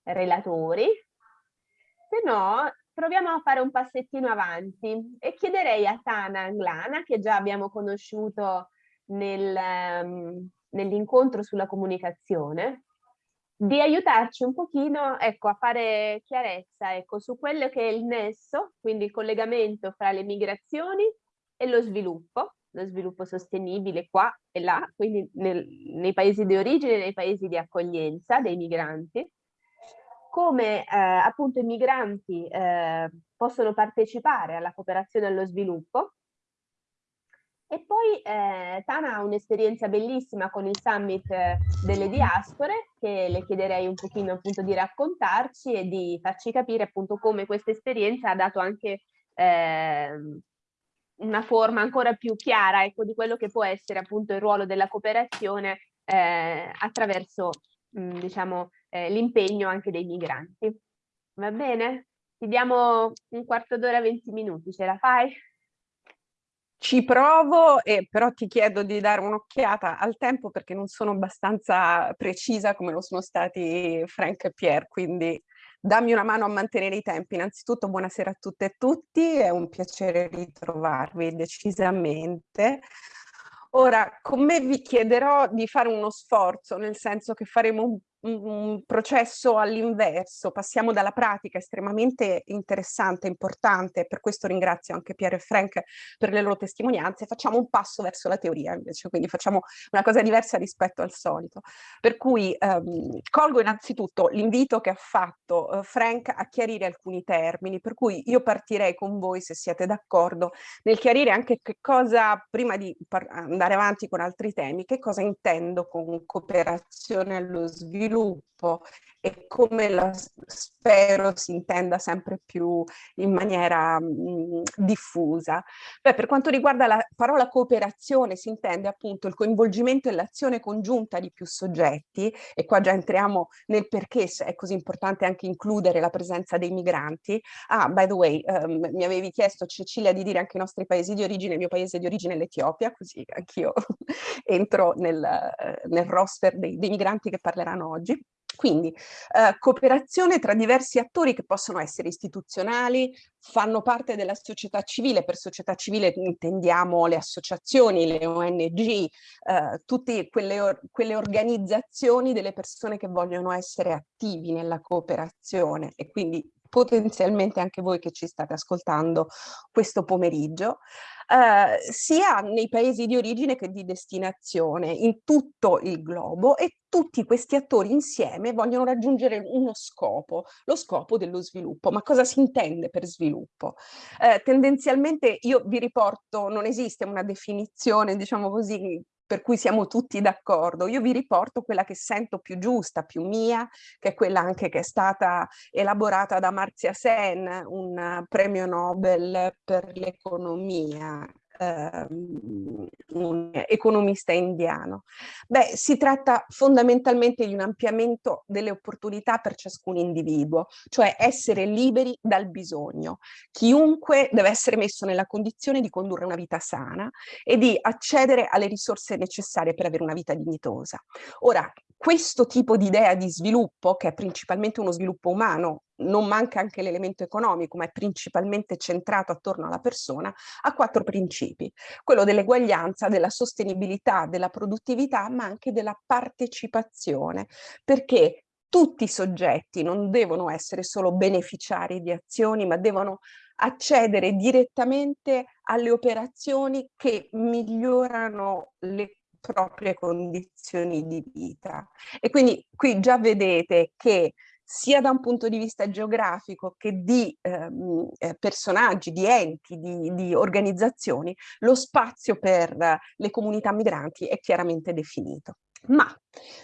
relatori, se no proviamo a fare un passettino avanti e chiederei a Tana Anglana, che già abbiamo conosciuto nel, um, nell'incontro sulla comunicazione, di aiutarci un pochino ecco, a fare chiarezza ecco, su quello che è il nesso, quindi il collegamento fra le migrazioni e lo sviluppo, lo sviluppo sostenibile qua e là, quindi nel, nei paesi di origine e nei paesi di accoglienza dei migranti, come eh, appunto i migranti eh, possono partecipare alla cooperazione allo sviluppo. E poi eh, Tana ha un'esperienza bellissima con il summit eh, delle diaspore che le chiederei un pochino appunto di raccontarci e di farci capire appunto come questa esperienza ha dato anche eh, una forma ancora più chiara ecco, di quello che può essere appunto il ruolo della cooperazione eh, attraverso mh, diciamo, eh, l'impegno anche dei migranti. Va bene? Ti diamo un quarto d'ora, 20 minuti, ce la fai? Ci provo, e però ti chiedo di dare un'occhiata al tempo perché non sono abbastanza precisa come lo sono stati Frank e Pierre, quindi dammi una mano a mantenere i tempi. Innanzitutto buonasera a tutte e tutti, è un piacere ritrovarvi decisamente. Ora, con me vi chiederò di fare uno sforzo, nel senso che faremo un un processo all'inverso, passiamo dalla pratica estremamente interessante, importante, per questo ringrazio anche Piero e Frank per le loro testimonianze, facciamo un passo verso la teoria invece, quindi facciamo una cosa diversa rispetto al solito. Per cui ehm, colgo innanzitutto l'invito che ha fatto eh, Frank a chiarire alcuni termini, per cui io partirei con voi, se siete d'accordo, nel chiarire anche che cosa, prima di andare avanti con altri temi, che cosa intendo con cooperazione allo sviluppo sviluppo e come la spero si intenda sempre più in maniera mh, diffusa. Beh, per quanto riguarda la parola cooperazione si intende appunto il coinvolgimento e l'azione congiunta di più soggetti e qua già entriamo nel perché è così importante anche includere la presenza dei migranti. Ah, by the way, um, mi avevi chiesto Cecilia di dire anche i nostri paesi di origine, il mio paese di origine è l'Etiopia, così anch'io entro nel, nel roster dei, dei migranti che parleranno oggi. Quindi eh, cooperazione tra diversi attori che possono essere istituzionali, fanno parte della società civile, per società civile intendiamo le associazioni, le ONG, eh, tutte quelle, or quelle organizzazioni delle persone che vogliono essere attivi nella cooperazione. E quindi potenzialmente anche voi che ci state ascoltando questo pomeriggio eh, sia nei paesi di origine che di destinazione, in tutto il globo e tutti questi attori insieme vogliono raggiungere uno scopo, lo scopo dello sviluppo. Ma cosa si intende per sviluppo? Eh, tendenzialmente io vi riporto, non esiste una definizione, diciamo così, per cui siamo tutti d'accordo. Io vi riporto quella che sento più giusta, più mia, che è quella anche che è stata elaborata da Marzia Sen, un premio Nobel per l'economia, Ehm, un economista indiano. Beh, si tratta fondamentalmente di un ampliamento delle opportunità per ciascun individuo, cioè essere liberi dal bisogno. Chiunque deve essere messo nella condizione di condurre una vita sana e di accedere alle risorse necessarie per avere una vita dignitosa. Ora, questo tipo di idea di sviluppo, che è principalmente uno sviluppo umano, non manca anche l'elemento economico, ma è principalmente centrato attorno alla persona, ha quattro principi. Quello dell'eguaglianza, della sostenibilità, della produttività, ma anche della partecipazione, perché tutti i soggetti non devono essere solo beneficiari di azioni, ma devono accedere direttamente alle operazioni che migliorano le proprie condizioni di vita. E quindi qui già vedete che sia da un punto di vista geografico che di ehm, eh, personaggi, di enti, di, di, organizzazioni, lo spazio per le comunità migranti è chiaramente definito. Ma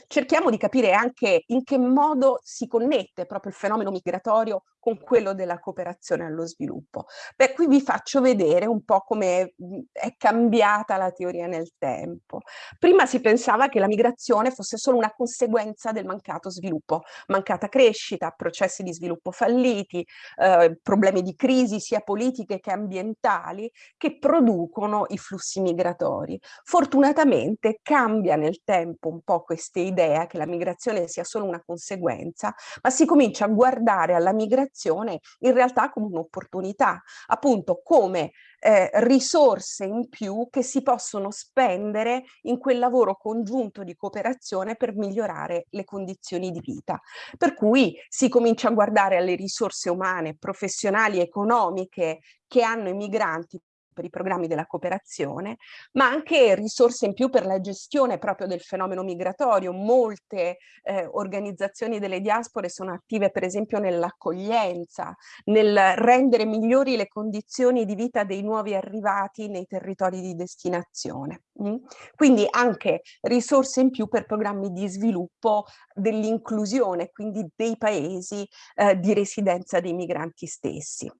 cerchiamo di capire anche in che modo si connette proprio il fenomeno migratorio con quello della cooperazione allo sviluppo. Beh, qui vi faccio vedere un po' come è cambiata la teoria nel tempo. Prima si pensava che la migrazione fosse solo una conseguenza del mancato sviluppo, mancata crescita, processi di sviluppo falliti, eh, problemi di crisi sia politiche che ambientali che producono i flussi migratori. Fortunatamente cambia nel tempo un po' questa idea che la migrazione sia solo una conseguenza, ma si comincia a guardare alla migrazione in realtà come un'opportunità, appunto come eh, risorse in più che si possono spendere in quel lavoro congiunto di cooperazione per migliorare le condizioni di vita. Per cui si comincia a guardare alle risorse umane, professionali, economiche che hanno i migranti per i programmi della cooperazione, ma anche risorse in più per la gestione proprio del fenomeno migratorio. Molte eh, organizzazioni delle diaspore sono attive per esempio nell'accoglienza, nel rendere migliori le condizioni di vita dei nuovi arrivati nei territori di destinazione. Mm? Quindi anche risorse in più per programmi di sviluppo dell'inclusione, quindi dei paesi eh, di residenza dei migranti stessi.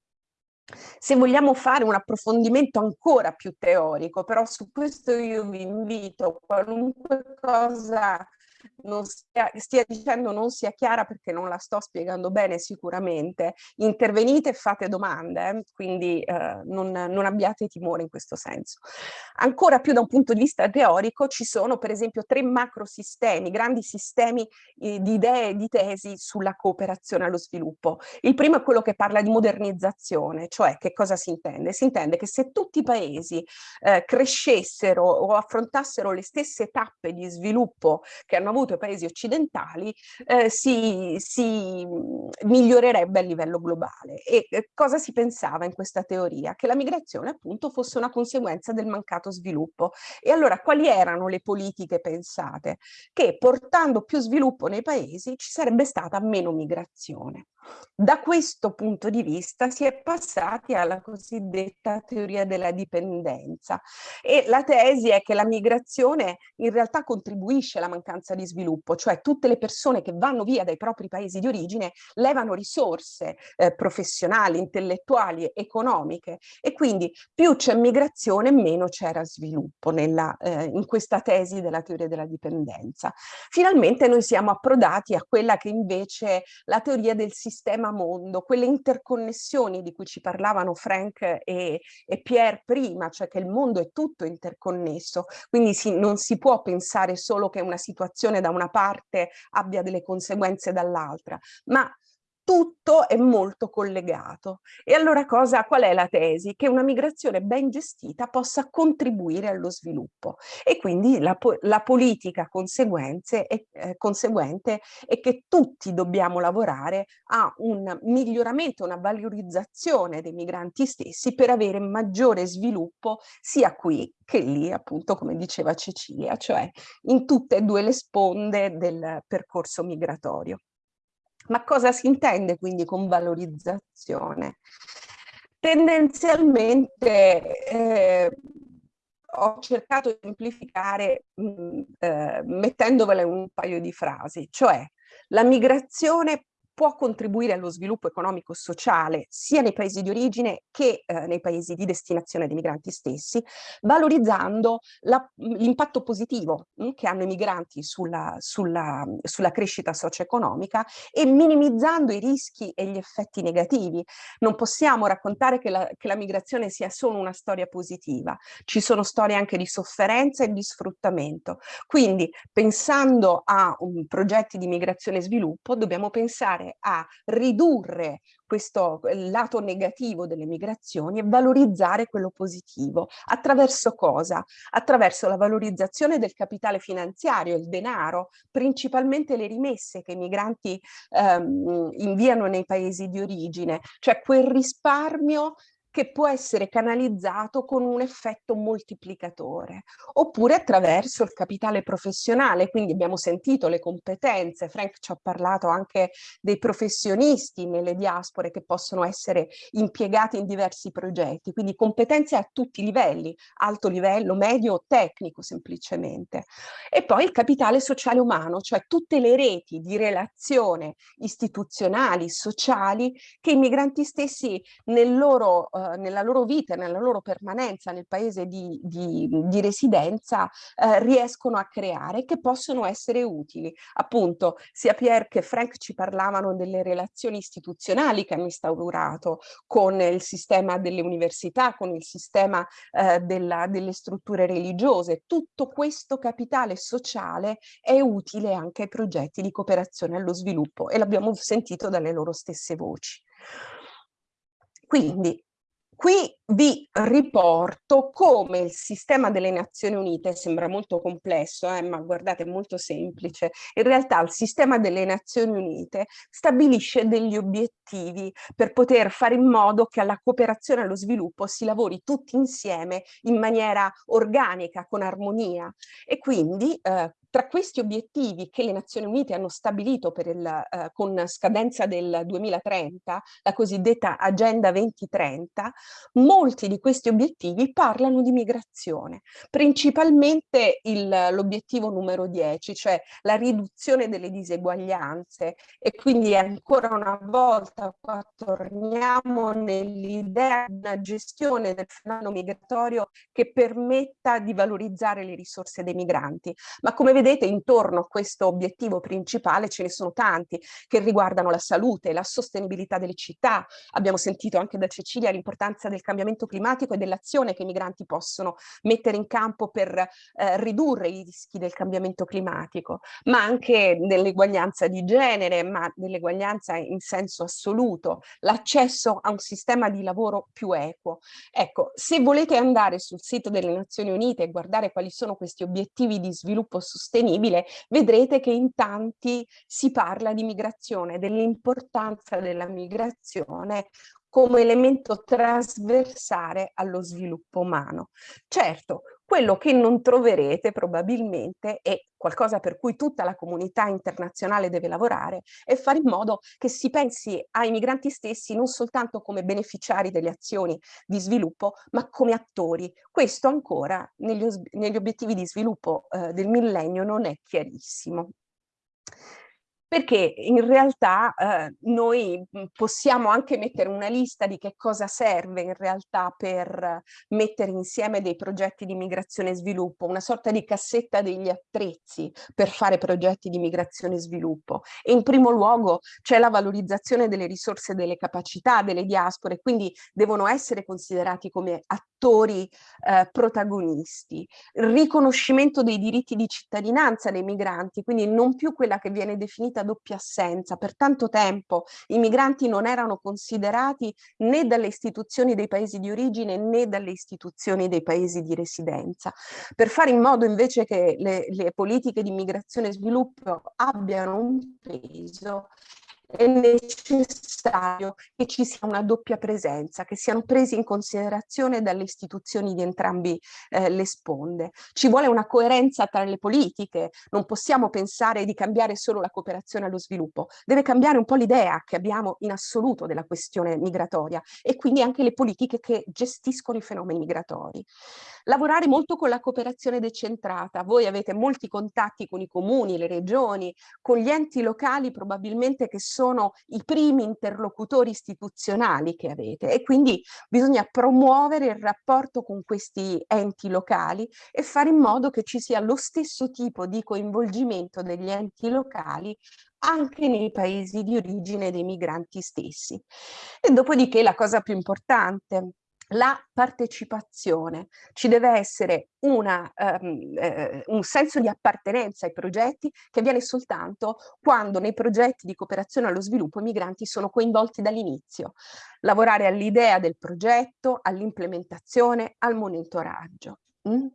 Se vogliamo fare un approfondimento ancora più teorico, però su questo io vi invito qualunque cosa non stia, stia, dicendo non sia chiara perché non la sto spiegando bene sicuramente, intervenite e fate domande, quindi eh, non, non, abbiate timore in questo senso. Ancora più da un punto di vista teorico ci sono per esempio tre macrosistemi, grandi sistemi eh, di idee e di tesi sulla cooperazione allo sviluppo. Il primo è quello che parla di modernizzazione, cioè che cosa si intende? Si intende che se tutti i paesi eh, crescessero o affrontassero le stesse tappe di sviluppo che hanno avuto i paesi occidentali eh, si, si, migliorerebbe a livello globale. E eh, cosa si pensava in questa teoria? Che la migrazione appunto fosse una conseguenza del mancato sviluppo. E allora quali erano le politiche pensate? Che portando più sviluppo nei paesi ci sarebbe stata meno migrazione. Da questo punto di vista si è passati alla cosiddetta teoria della dipendenza e la tesi è che la migrazione in realtà contribuisce alla mancanza di di sviluppo, cioè tutte le persone che vanno via dai propri paesi di origine levano risorse eh, professionali, intellettuali, economiche e quindi più c'è migrazione meno c'era sviluppo nella, eh, in questa tesi della teoria della dipendenza. Finalmente noi siamo approdati a quella che invece la teoria del sistema mondo, quelle interconnessioni di cui ci parlavano Frank e, e Pierre prima, cioè che il mondo è tutto interconnesso, quindi si, non si può pensare solo che una situazione da una parte abbia delle conseguenze dall'altra, ma tutto è molto collegato. E allora cosa, qual è la tesi? Che una migrazione ben gestita possa contribuire allo sviluppo e quindi la, la politica conseguenze è, eh, conseguente è che tutti dobbiamo lavorare a un miglioramento, una valorizzazione dei migranti stessi per avere maggiore sviluppo sia qui che lì, appunto, come diceva Cecilia, cioè in tutte e due le sponde del percorso migratorio. Ma cosa si intende quindi con valorizzazione? Tendenzialmente eh, ho cercato di semplificare mh, eh, mettendovela in un paio di frasi, cioè la migrazione può contribuire allo sviluppo economico-sociale sia nei paesi di origine che eh, nei paesi di destinazione dei migranti stessi, valorizzando l'impatto positivo mh, che hanno i migranti sulla, sulla, sulla crescita socio-economica e minimizzando i rischi e gli effetti negativi. Non possiamo raccontare che la, che la migrazione sia solo una storia positiva, ci sono storie anche di sofferenza e di sfruttamento. Quindi pensando a um, progetti di migrazione e sviluppo dobbiamo pensare provare a ridurre questo lato negativo delle migrazioni e valorizzare quello positivo. Attraverso cosa? Attraverso la valorizzazione del capitale finanziario, il denaro, principalmente le rimesse che i migranti ehm, inviano nei paesi di origine, cioè quel risparmio che può essere canalizzato con un effetto moltiplicatore, oppure attraverso il capitale professionale, quindi abbiamo sentito le competenze, Frank ci ha parlato anche dei professionisti nelle diaspore che possono essere impiegati in diversi progetti, quindi competenze a tutti i livelli, alto livello, medio, tecnico semplicemente. E poi il capitale sociale umano, cioè tutte le reti di relazione istituzionali, sociali, che i migranti stessi nel loro eh, nella loro vita, nella loro permanenza nel paese di, di, di residenza eh, riescono a creare che possono essere utili. Appunto sia Pierre che Frank ci parlavano delle relazioni istituzionali che hanno instaurato con il sistema delle università, con il sistema eh, della, delle strutture religiose. Tutto questo capitale sociale è utile anche ai progetti di cooperazione allo sviluppo e l'abbiamo sentito dalle loro stesse voci. Quindi Qui vi riporto come il sistema delle Nazioni Unite, sembra molto complesso, eh, ma guardate è molto semplice, in realtà il sistema delle Nazioni Unite stabilisce degli obiettivi per poter fare in modo che alla cooperazione e allo sviluppo si lavori tutti insieme in maniera organica, con armonia. E quindi eh, tra questi obiettivi che le Nazioni Unite hanno stabilito il, eh, con scadenza del 2030, la cosiddetta Agenda 2030, molti di questi obiettivi parlano di migrazione, principalmente l'obiettivo numero 10, cioè la riduzione delle diseguaglianze e quindi ancora una volta qua torniamo nell'idea di una gestione del fenomeno migratorio che permetta di valorizzare le risorse dei migranti. Ma come vedete intorno a questo obiettivo principale ce ne sono tanti che riguardano la salute, la sostenibilità delle città. Abbiamo sentito anche da Cecilia l'importanza del cambiamento climatico e dell'azione che i migranti possono mettere in campo per eh, ridurre i rischi del cambiamento climatico, ma anche dell'eguaglianza di genere, ma dell'eguaglianza in senso assoluto, l'accesso a un sistema di lavoro più equo. Ecco, se volete andare sul sito delle Nazioni Unite e guardare quali sono questi obiettivi di sviluppo sostenibile, sostenibile, vedrete che in tanti si parla di migrazione, dell'importanza della migrazione come elemento trasversale allo sviluppo umano. Certo, quello che non troverete probabilmente è qualcosa per cui tutta la comunità internazionale deve lavorare è fare in modo che si pensi ai migranti stessi non soltanto come beneficiari delle azioni di sviluppo, ma come attori. Questo ancora negli, negli obiettivi di sviluppo eh, del millennio non è chiarissimo perché in realtà eh, noi mhmm, possiamo anche mettere una lista di che cosa serve in realtà per mettere insieme dei progetti di migrazione e sviluppo, una sorta di cassetta degli attrezzi per fare progetti di migrazione e sviluppo. E in primo luogo c'è la valorizzazione delle risorse delle capacità delle diaspore, quindi devono essere considerati come attori eh, protagonisti, riconoscimento dei diritti di cittadinanza dei migranti, quindi non più quella che viene definita doppia assenza. Per tanto tempo i migranti non erano considerati né dalle istituzioni dei paesi di origine né dalle istituzioni dei paesi di residenza. Per fare in modo invece che le, le politiche di immigrazione e sviluppo abbiano un peso, è necessario che ci sia una doppia presenza, che siano presi in considerazione dalle istituzioni di entrambi eh, le sponde. Ci vuole una coerenza tra le politiche, non possiamo pensare di cambiare solo la cooperazione allo sviluppo, deve cambiare un po' l'idea che abbiamo in assoluto della questione migratoria e quindi anche le politiche che gestiscono i fenomeni migratori. Lavorare molto con la cooperazione decentrata, voi avete molti contatti con i comuni, le regioni, con gli enti locali probabilmente che i primi interlocutori istituzionali che avete e quindi bisogna promuovere il rapporto con questi enti locali e fare in modo che ci sia lo stesso tipo di coinvolgimento degli enti locali anche nei paesi di origine dei migranti stessi. E dopodiché la cosa più importante, la partecipazione, ci deve essere una, um, eh, un senso di appartenenza ai progetti che avviene soltanto quando nei progetti di cooperazione allo sviluppo i migranti sono coinvolti dall'inizio. Lavorare all'idea del progetto, all'implementazione, al monitoraggio. Mm?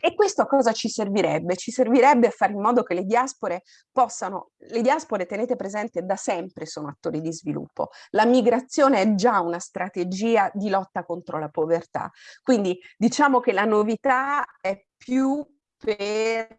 E questo a cosa ci servirebbe? Ci servirebbe a fare in modo che le diaspore possano, le diaspore tenete presente da sempre sono attori di sviluppo, la migrazione è già una strategia di lotta contro la povertà, quindi diciamo che la novità è più per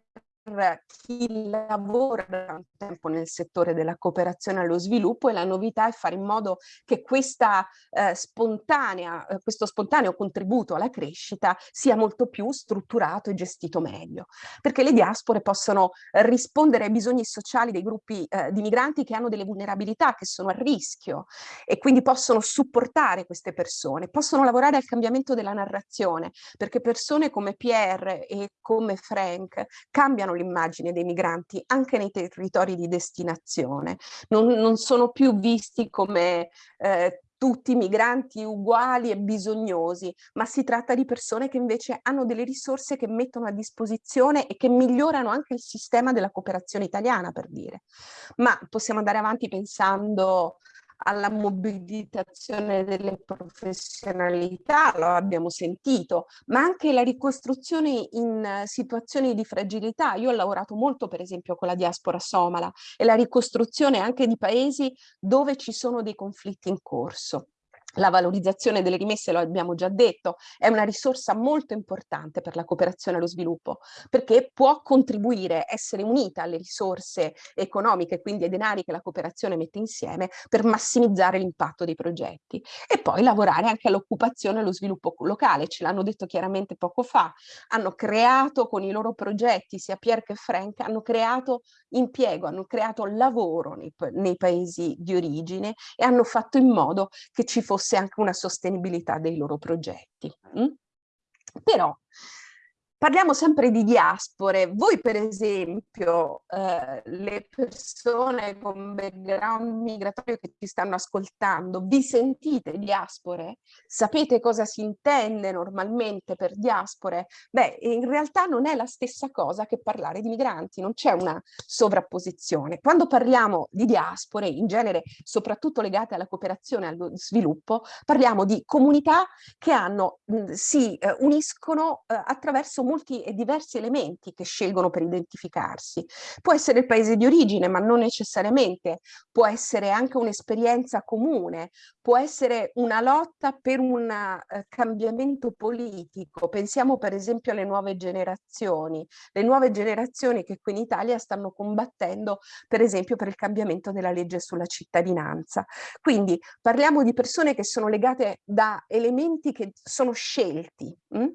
chi lavora da tanto tempo nel settore della cooperazione allo sviluppo e la novità è fare in modo che questa, eh, spontanea, eh, questo spontaneo contributo alla crescita sia molto più strutturato e gestito meglio, perché le diaspore possono rispondere ai bisogni sociali dei gruppi eh, di migranti che hanno delle vulnerabilità, che sono a rischio e quindi possono supportare queste persone, possono lavorare al cambiamento della narrazione, perché persone come Pierre e come Frank cambiano l'immagine dei migranti anche nei territori di destinazione. Non, non sono più visti come eh, tutti migranti uguali e bisognosi, ma si tratta di persone che invece hanno delle risorse che mettono a disposizione e che migliorano anche il sistema della cooperazione italiana, per dire. Ma possiamo andare avanti pensando alla mobilitazione delle professionalità, lo abbiamo sentito, ma anche la ricostruzione in situazioni di fragilità. Io ho lavorato molto per esempio con la diaspora somala e la ricostruzione anche di paesi dove ci sono dei conflitti in corso. La valorizzazione delle rimesse, lo abbiamo già detto, è una risorsa molto importante per la cooperazione allo sviluppo, perché può contribuire, essere unita alle risorse economiche, quindi ai denari che la cooperazione mette insieme, per massimizzare l'impatto dei progetti. E poi lavorare anche all'occupazione e allo sviluppo locale, ce l'hanno detto chiaramente poco fa, hanno creato con i loro progetti, sia Pierre che Frank, hanno creato impiego, hanno creato lavoro nei, nei paesi di origine e hanno fatto in modo che ci fosse fosse anche una sostenibilità dei loro progetti. Mm? Però Parliamo sempre di diaspore. Voi per esempio, eh, le persone con background migratorio che ci stanno ascoltando, vi sentite diaspore? Sapete cosa si intende normalmente per diaspore? Beh, in realtà non è la stessa cosa che parlare di migranti, non c'è una sovrapposizione. Quando parliamo di diaspore, in genere soprattutto legate alla cooperazione e allo sviluppo, parliamo di comunità che hanno, mh, si eh, uniscono eh, attraverso molti e diversi elementi che scelgono per identificarsi. Può essere il paese di origine, ma non necessariamente, può essere anche un'esperienza comune, può essere una lotta per un uh, cambiamento politico. Pensiamo per esempio alle nuove generazioni, le nuove generazioni che qui in Italia stanno combattendo per esempio per il cambiamento della legge sulla cittadinanza. Quindi parliamo di persone che sono legate da elementi che sono scelti mh?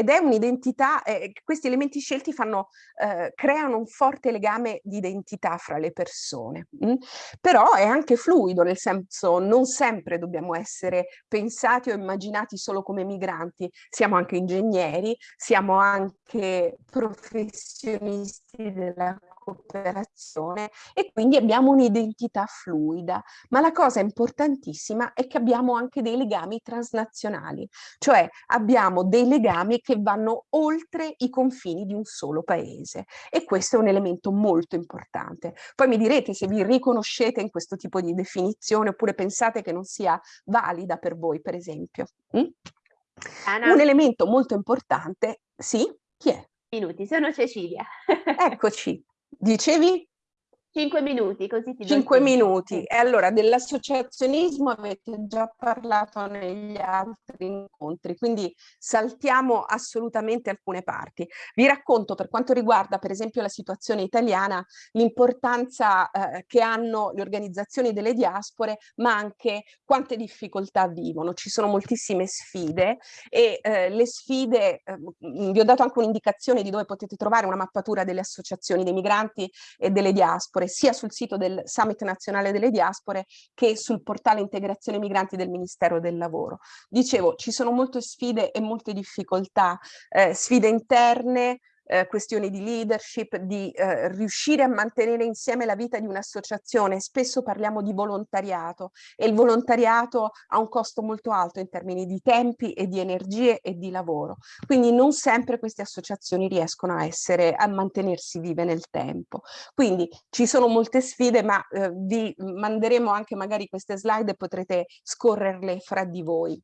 Ed è un'identità, eh, questi elementi scelti fanno, eh, creano un forte legame di identità fra le persone, mh? però è anche fluido, nel senso non sempre dobbiamo essere pensati o immaginati solo come migranti, siamo anche ingegneri, siamo anche professionisti della cooperazione e quindi abbiamo un'identità fluida. Ma la cosa importantissima è che abbiamo anche dei legami transnazionali, cioè abbiamo dei legami che vanno oltre i confini di un solo paese e questo è un elemento molto importante. Poi mi direte se vi riconoscete in questo tipo di definizione oppure pensate che non sia valida per voi, per esempio. Mm? Un elemento molto importante, sì, chi è? Minuti, sono Cecilia. Eccoci. Dicevi? Cinque minuti, così ti Cinque minuti. E allora dell'associazionismo avete già parlato negli altri incontri, quindi saltiamo assolutamente alcune parti. Vi racconto per quanto riguarda per esempio la situazione italiana, l'importanza eh, che hanno le organizzazioni delle diaspore, ma anche quante difficoltà vivono. Ci sono moltissime sfide e eh, le sfide, eh, vi ho dato anche un'indicazione di dove potete trovare una mappatura delle associazioni dei migranti e delle diaspore diaspore sia sul sito del Summit Nazionale delle Diaspore che sul portale Integrazione Migranti del Ministero del Lavoro. Dicevo, ci sono molte sfide e molte difficoltà, eh, sfide interne, eh, questioni di leadership, di eh, riuscire a mantenere insieme la vita di un'associazione. Spesso parliamo di volontariato e il volontariato ha un costo molto alto in termini di tempi e di energie e di lavoro. Quindi non sempre queste associazioni riescono a, essere, a mantenersi vive nel tempo. Quindi ci sono molte sfide, ma eh, vi manderemo anche magari queste slide e potrete scorrerle fra di voi.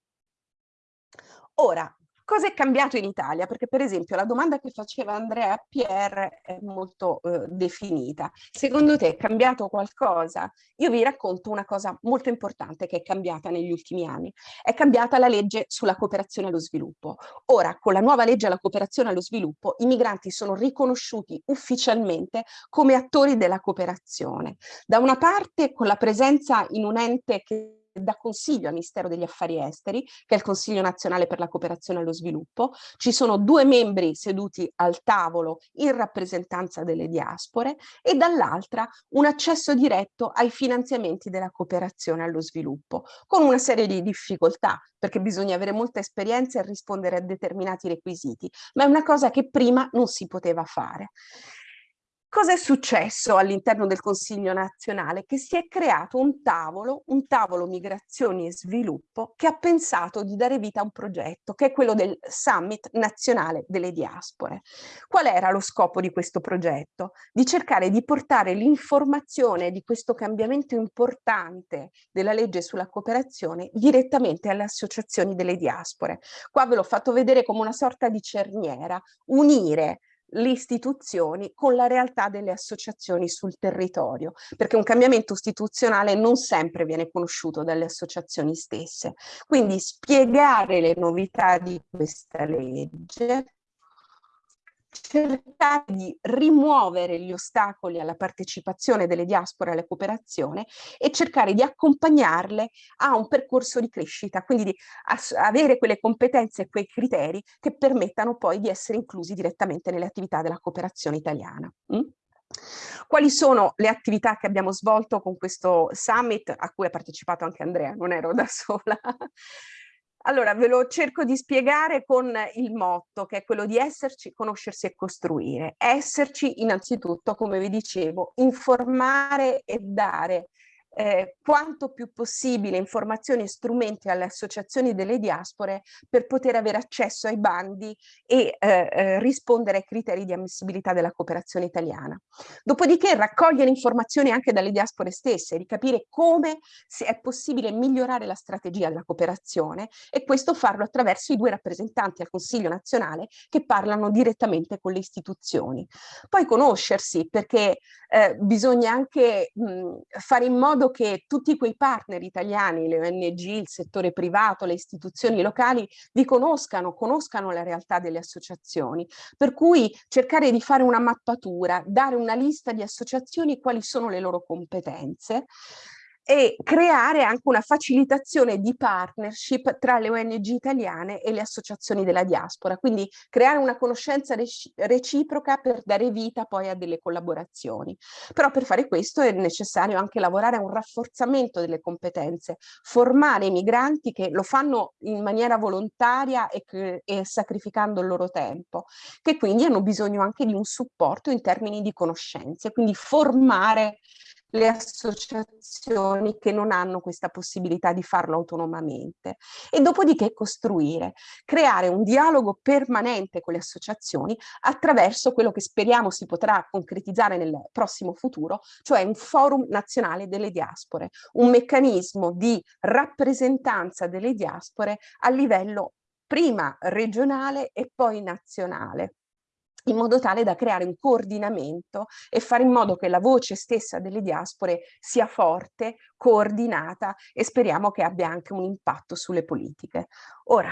Ora, Cosa è cambiato in Italia? Perché per esempio la domanda che faceva Andrea Pierre è molto eh, definita. Secondo te è cambiato qualcosa? Io vi racconto una cosa molto importante che è cambiata negli ultimi anni. È cambiata la legge sulla cooperazione allo sviluppo. Ora, con la nuova legge alla cooperazione allo sviluppo, i migranti sono riconosciuti ufficialmente come attori della cooperazione. Da una parte con la presenza in un ente che dà consiglio al Ministero degli Affari Esteri, che è il Consiglio Nazionale per la Cooperazione e lo Sviluppo. Ci sono due membri seduti al tavolo in rappresentanza delle diaspore e dall'altra un accesso diretto ai finanziamenti della cooperazione allo sviluppo, con una serie di difficoltà, perché bisogna avere molta esperienza e rispondere a determinati requisiti, ma è una cosa che prima non si poteva fare. Cosa è successo all'interno del Consiglio nazionale? Che si è creato un tavolo, un tavolo migrazioni e sviluppo, che ha pensato di dare vita a un progetto, che è quello del Summit nazionale delle diaspore. Qual era lo scopo di questo progetto? Di cercare di portare l'informazione di questo cambiamento importante della legge sulla cooperazione direttamente alle associazioni delle diaspore. Qua ve l'ho fatto vedere come una sorta di cerniera, unire le istituzioni con la realtà delle associazioni sul territorio, perché un cambiamento istituzionale non sempre viene conosciuto dalle associazioni stesse. Quindi spiegare le novità di questa legge, cercare di rimuovere gli ostacoli alla partecipazione delle diaspore alla cooperazione e cercare di accompagnarle a un percorso di crescita, quindi di avere quelle competenze e quei criteri che permettano poi di essere inclusi direttamente nelle attività della cooperazione italiana. Mm? Quali sono le attività che abbiamo svolto con questo summit a cui ha partecipato anche Andrea, non ero da sola? Allora, ve lo cerco di spiegare con il motto, che è quello di esserci, conoscersi e costruire. Esserci innanzitutto, come vi dicevo, informare e dare eh, quanto più possibile informazioni e strumenti alle associazioni delle diaspore per poter avere accesso ai bandi e eh, eh, rispondere ai criteri di ammissibilità della cooperazione italiana. Dopodiché raccogliere informazioni anche dalle diaspore stesse, di capire come è possibile migliorare la strategia della cooperazione e questo farlo attraverso i due rappresentanti al Consiglio nazionale che parlano direttamente con le istituzioni. Poi conoscersi perché eh, bisogna anche mh, fare in modo modo che tutti quei partner italiani, le ONG, il settore privato, le istituzioni locali, vi conoscano, conoscano la realtà delle associazioni. Per cui cercare di fare una mappatura, dare una lista di associazioni, quali sono le loro competenze, e creare anche una facilitazione di partnership tra le ONG italiane e le associazioni della diaspora, quindi creare una conoscenza reciproca per dare vita poi a delle collaborazioni. Però per fare questo è necessario anche lavorare a un rafforzamento delle competenze, formare i migranti che lo fanno in maniera volontaria e, e sacrificando il loro tempo, che quindi hanno bisogno anche di un supporto in termini di conoscenze, quindi formare le associazioni che non hanno questa possibilità di farlo autonomamente e dopodiché costruire, creare un dialogo permanente con le associazioni attraverso quello che speriamo si potrà concretizzare nel prossimo futuro, cioè un forum nazionale delle diaspore, un meccanismo di rappresentanza delle diaspore a livello prima regionale e poi nazionale in modo tale da creare un coordinamento e fare in modo che la voce stessa delle diaspore sia forte, coordinata e speriamo che abbia anche un impatto sulle politiche. Ora,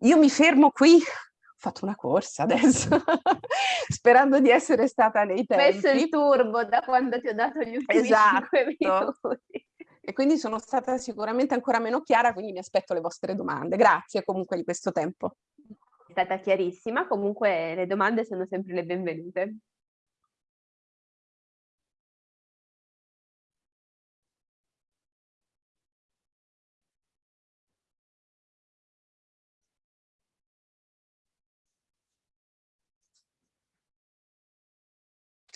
io mi fermo qui, ho fatto una corsa adesso, sperando di essere stata nei tempi. Messo il turbo da quando ti ho dato gli ultimi esatto. 5 minuti. E quindi sono stata sicuramente ancora meno chiara, quindi mi aspetto le vostre domande. Grazie comunque di questo tempo stata chiarissima, comunque le domande sono sempre le benvenute.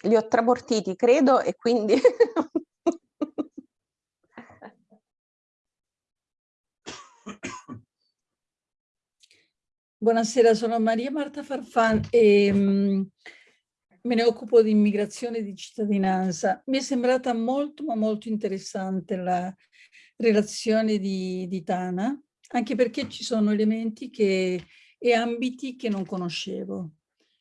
Li ho tramortiti, credo, e quindi Buonasera, sono Maria Marta Farfan e um, me ne occupo di immigrazione e di cittadinanza. Mi è sembrata molto ma molto interessante la relazione di, di Tana, anche perché ci sono elementi che, e ambiti che non conoscevo.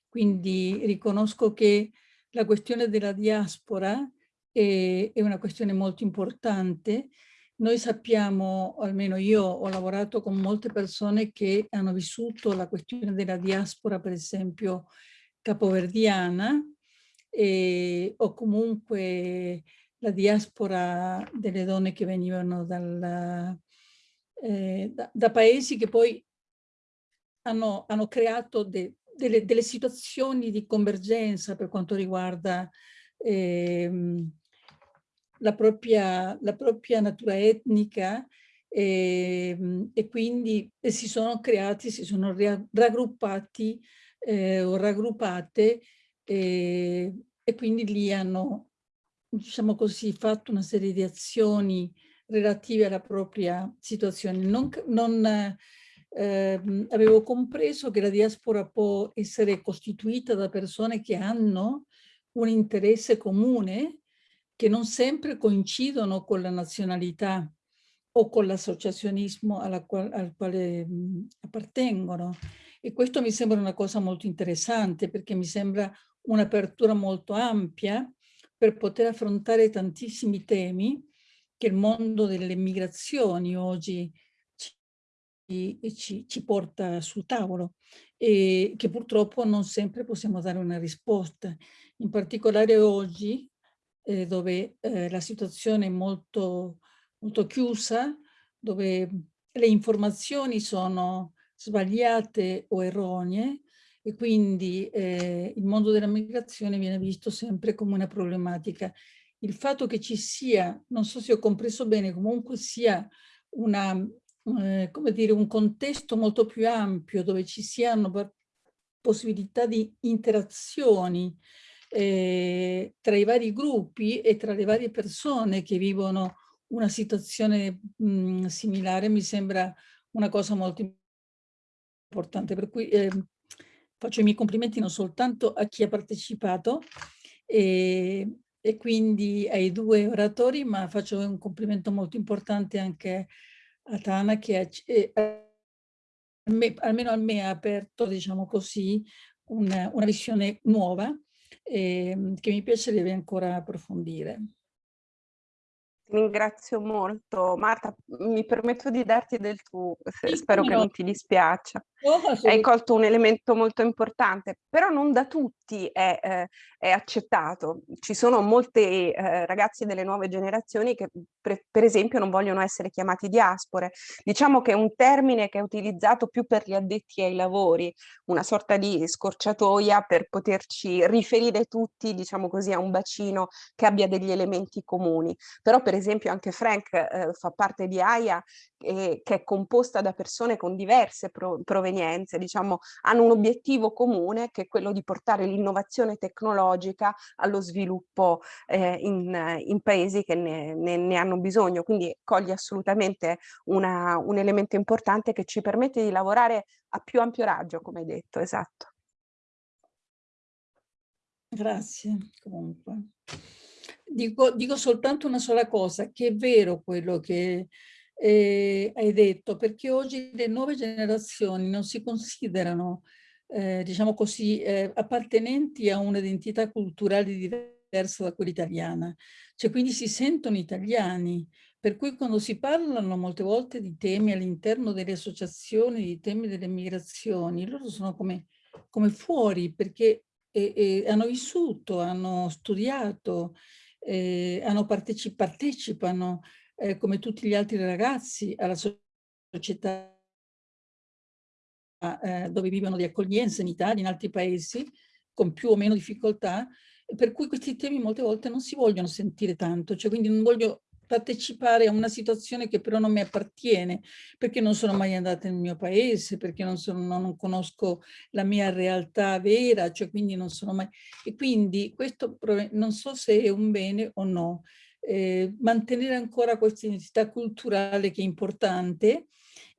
Quindi riconosco che la questione della diaspora è, è una questione molto importante noi sappiamo, o almeno io ho lavorato con molte persone che hanno vissuto la questione della diaspora, per esempio capoverdiana, e, o comunque la diaspora delle donne che venivano dal, eh, da, da, paesi che poi hanno, hanno creato de, delle, delle, situazioni di convergenza per quanto riguarda eh, la propria, la propria natura etnica e, ehm, e quindi si sono creati, si sono raggruppati eh, o raggruppate e, e quindi lì hanno, diciamo così, fatto una serie di azioni relative alla propria situazione. Non, non eh, avevo compreso che la diaspora può essere costituita da persone che hanno un interesse comune che non sempre coincidono con la nazionalità o con l'associazionismo al quale appartengono. E questo mi sembra una cosa molto interessante perché mi sembra un'apertura molto ampia per poter affrontare tantissimi temi che il mondo delle migrazioni oggi ci, ci, ci porta sul tavolo e che purtroppo non sempre possiamo dare una risposta. In particolare oggi eh, dove eh, la situazione è molto, molto chiusa, dove le informazioni sono sbagliate o erronee e quindi eh, il mondo della migrazione viene visto sempre come una problematica. Il fatto che ci sia, non so se ho compreso bene, comunque sia una, eh, come dire, un contesto molto più ampio dove ci siano possibilità di interazioni eh, tra i vari gruppi e tra le varie persone che vivono una situazione mh, similare mi sembra una cosa molto importante. Per cui eh, faccio i miei complimenti non soltanto a chi ha partecipato e, e quindi ai due oratori, ma faccio un complimento molto importante anche a Tana che ha, eh, me, almeno a me ha aperto, diciamo così, una, una visione nuova eh, che mi piacerebbe ancora approfondire. Ringrazio molto. Marta, mi permetto di darti del tu, spero che non ti dispiaccia. Hai colto un elemento molto importante, però non da tutti è, eh, è accettato. Ci sono molti eh, ragazzi delle nuove generazioni che per, per esempio non vogliono essere chiamati diaspore. Diciamo che è un termine che è utilizzato più per gli addetti ai lavori, una sorta di scorciatoia per poterci riferire tutti, diciamo così, a un bacino che abbia degli elementi comuni. Però per esempio anche Frank eh, fa parte di AIA eh, che è composta da persone con diverse pro provenienze, diciamo, hanno un obiettivo comune che è quello di portare l'innovazione tecnologica allo sviluppo eh, in, in, paesi che ne, ne, ne, hanno bisogno. Quindi coglie assolutamente una, un elemento importante che ci permette di lavorare a più ampio raggio, come hai detto, esatto. Grazie, comunque. Dico, dico, soltanto una sola cosa, che è vero quello che eh, hai detto, perché oggi le nuove generazioni non si considerano, eh, diciamo così, eh, appartenenti a un'identità culturale diversa da quella italiana, cioè quindi si sentono italiani, per cui quando si parlano molte volte di temi all'interno delle associazioni, di temi delle migrazioni, loro sono come, come fuori perché hanno vissuto, hanno studiato, eh, hanno parteci partecipano eh, come tutti gli altri ragazzi alla società eh, dove vivono di accoglienza in Italia, in altri paesi, con più o meno difficoltà, per cui questi temi molte volte non si vogliono sentire tanto, cioè quindi non voglio partecipare a una situazione che però non mi appartiene, perché non sono mai andata nel mio paese, perché non, sono, non conosco la mia realtà vera, cioè quindi non sono mai... E quindi questo non so se è un bene o no. Eh, mantenere ancora questa identità culturale che è importante,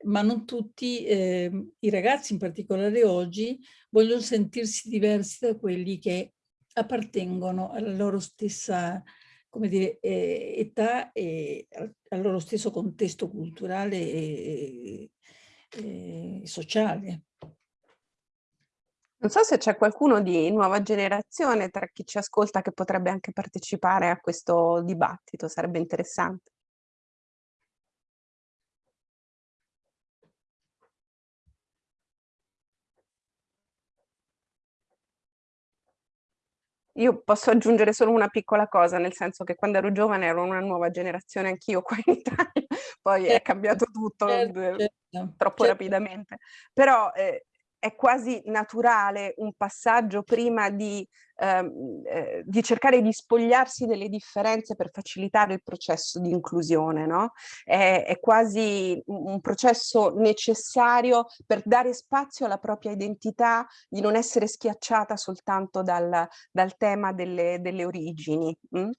ma non tutti eh, i ragazzi, in particolare oggi, vogliono sentirsi diversi da quelli che appartengono alla loro stessa come dire, eh, età e al, loro stesso contesto culturale e, e, e sociale. Non so se c'è qualcuno di nuova generazione tra chi ci ascolta che potrebbe anche partecipare a questo dibattito, sarebbe interessante. Io posso aggiungere solo una piccola cosa, nel senso che quando ero giovane ero una nuova generazione anch'io qua in Italia, poi è cambiato tutto certo, certo. troppo certo. rapidamente. Però eh, è quasi naturale un passaggio prima di, ehm, eh, di, cercare di spogliarsi delle differenze per facilitare il processo di inclusione, no? È, è quasi un processo necessario per dare spazio alla propria identità, di non essere schiacciata soltanto dal, dal tema delle, delle origini. Mh?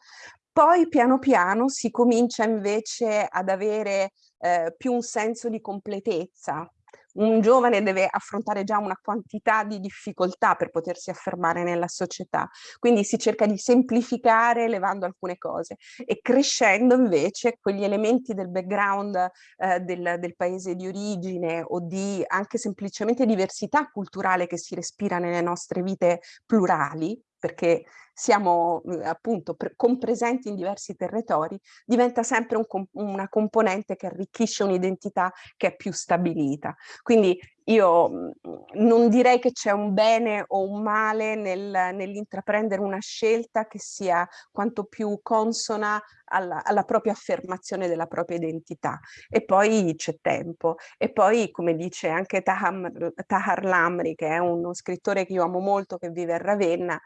Poi piano piano si comincia invece ad avere eh, più un senso di completezza, un giovane deve affrontare già una quantità di difficoltà per potersi affermare nella società, quindi si cerca di semplificare levando alcune cose e crescendo invece quegli elementi del background eh, del, del, paese di origine o di anche semplicemente diversità culturale che si respira nelle nostre vite plurali, perché siamo mhmm, appunto compresenti in diversi territori, diventa sempre un, una componente che arricchisce un'identità che è più stabilita. Quindi io mhmm, non direi che c'è un bene o un male nel, nell'intraprendere una scelta che sia quanto più consona alla, alla, propria affermazione della propria identità. E poi c'è tempo. E poi, come dice anche Tahar Lamri, che è uno scrittore che io amo molto, che vive a Ravenna,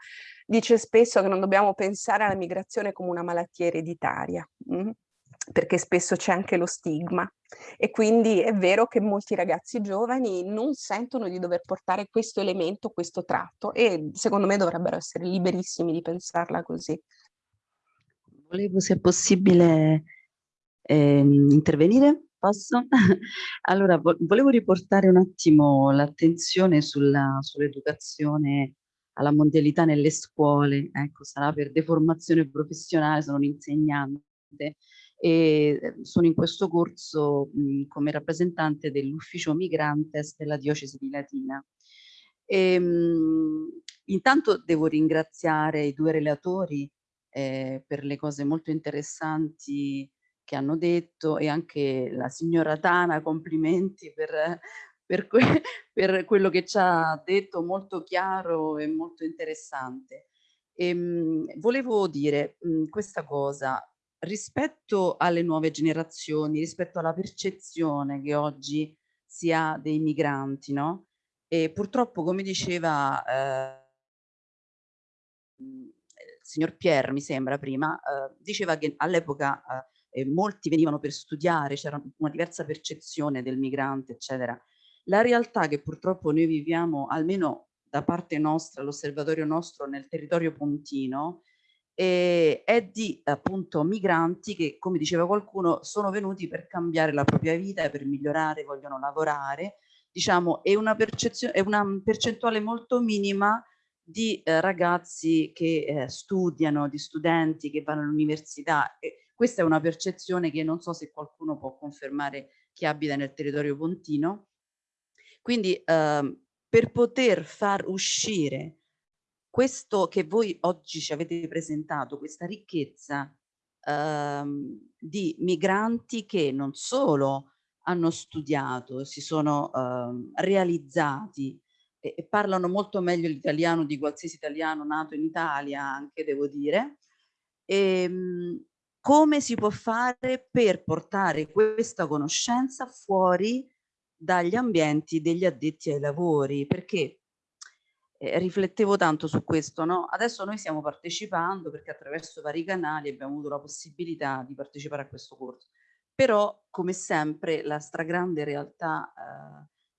dice spesso che non dobbiamo pensare alla migrazione come una malattia ereditaria. Perché spesso c'è anche lo stigma e quindi è vero che molti ragazzi giovani non sentono di dover portare questo elemento, questo tratto e secondo me dovrebbero essere liberissimi di pensarla così. Volevo se è possibile eh, intervenire, posso? allora, vo volevo riportare un attimo l'attenzione sull'educazione alla mondialità nelle scuole, ecco, sarà per deformazione professionale, sono un insegnante e ehm, sono in questo corso mh, come rappresentante dell'ufficio migrantes della diocesi di Latina. E, ehm, mh, intanto devo ringraziare i due relatori eh, per le cose molto interessanti che hanno detto e anche la signora Tana, complimenti per, per, que per quello che ci ha detto, molto chiaro e molto interessante. E, mh, volevo dire mh, questa cosa, rispetto alle nuove generazioni, rispetto alla percezione che oggi si ha dei migranti, no? E purtroppo, come diceva eh, il signor Pierre, mi sembra prima, eh, diceva che all'epoca eh, molti venivano per studiare, c'era una diversa percezione del migrante, eccetera. La realtà che purtroppo noi viviamo, almeno da parte nostra, l'osservatorio nostro nel territorio pontino, eh, è di appunto migranti che, come diceva qualcuno, sono venuti per cambiare la propria vita, per migliorare, vogliono lavorare, diciamo, è una, è una percentuale molto minima di eh, ragazzi che eh, studiano, di studenti che vanno all'università. Questa è una percezione che non so se qualcuno può confermare chi abita nel territorio pontino. Quindi eh, per poter far uscire questo che voi oggi ci avete presentato, questa ricchezza ehm, di migranti che non solo hanno studiato, si sono ehm, realizzati e, e, parlano molto meglio l'italiano di qualsiasi italiano nato in Italia, anche devo dire, e, ehm, come si può fare per portare questa conoscenza fuori dagli ambienti degli addetti ai lavori, perché eh, riflettevo tanto su questo, no? Adesso noi stiamo partecipando perché attraverso vari canali abbiamo avuto la possibilità di partecipare a questo corso. Però, come sempre, la stragrande realtà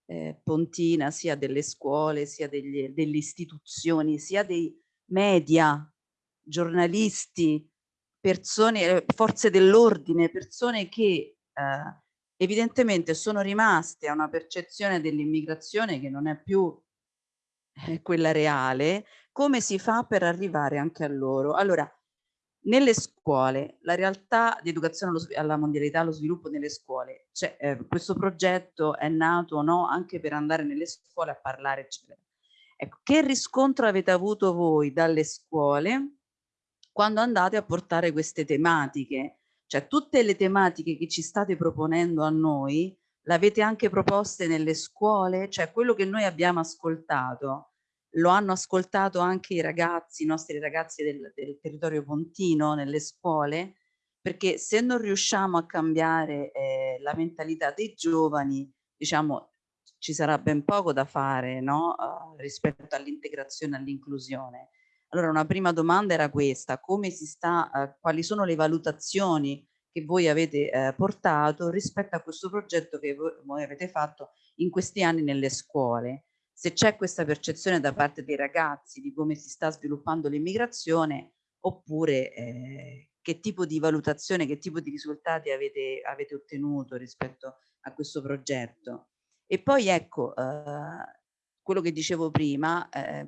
eh, eh, pontina, sia delle scuole, sia degli, delle istituzioni, sia dei media, giornalisti, persone, forze dell'ordine, persone che eh, evidentemente sono rimaste a una percezione dell'immigrazione che non è più eh, quella reale, come si fa per arrivare anche a loro? Allora, nelle scuole, la realtà di educazione alla mondialità, allo sviluppo nelle scuole, cioè, eh, questo progetto è nato no, anche per andare nelle scuole a parlare, eccetera. Ecco, che riscontro avete avuto voi dalle scuole quando andate a portare queste tematiche? Cioè tutte le tematiche che ci state proponendo a noi, l'avete anche proposte nelle scuole? Cioè quello che noi abbiamo ascoltato, lo hanno ascoltato anche i ragazzi, i nostri ragazzi del, del territorio pontino, nelle scuole? Perché se non riusciamo a cambiare eh, la mentalità dei giovani, diciamo, ci sarà ben poco da fare no? uh, rispetto all'integrazione e all'inclusione. Allora una prima domanda era questa, come si sta, uh, quali sono le valutazioni che voi avete eh, portato rispetto a questo progetto che voi, voi avete fatto in questi anni nelle scuole. Se c'è questa percezione da parte dei ragazzi di come si sta sviluppando l'immigrazione oppure eh, che tipo di valutazione, che tipo di risultati avete, avete ottenuto rispetto a questo progetto. E poi ecco, eh, quello che dicevo prima, eh,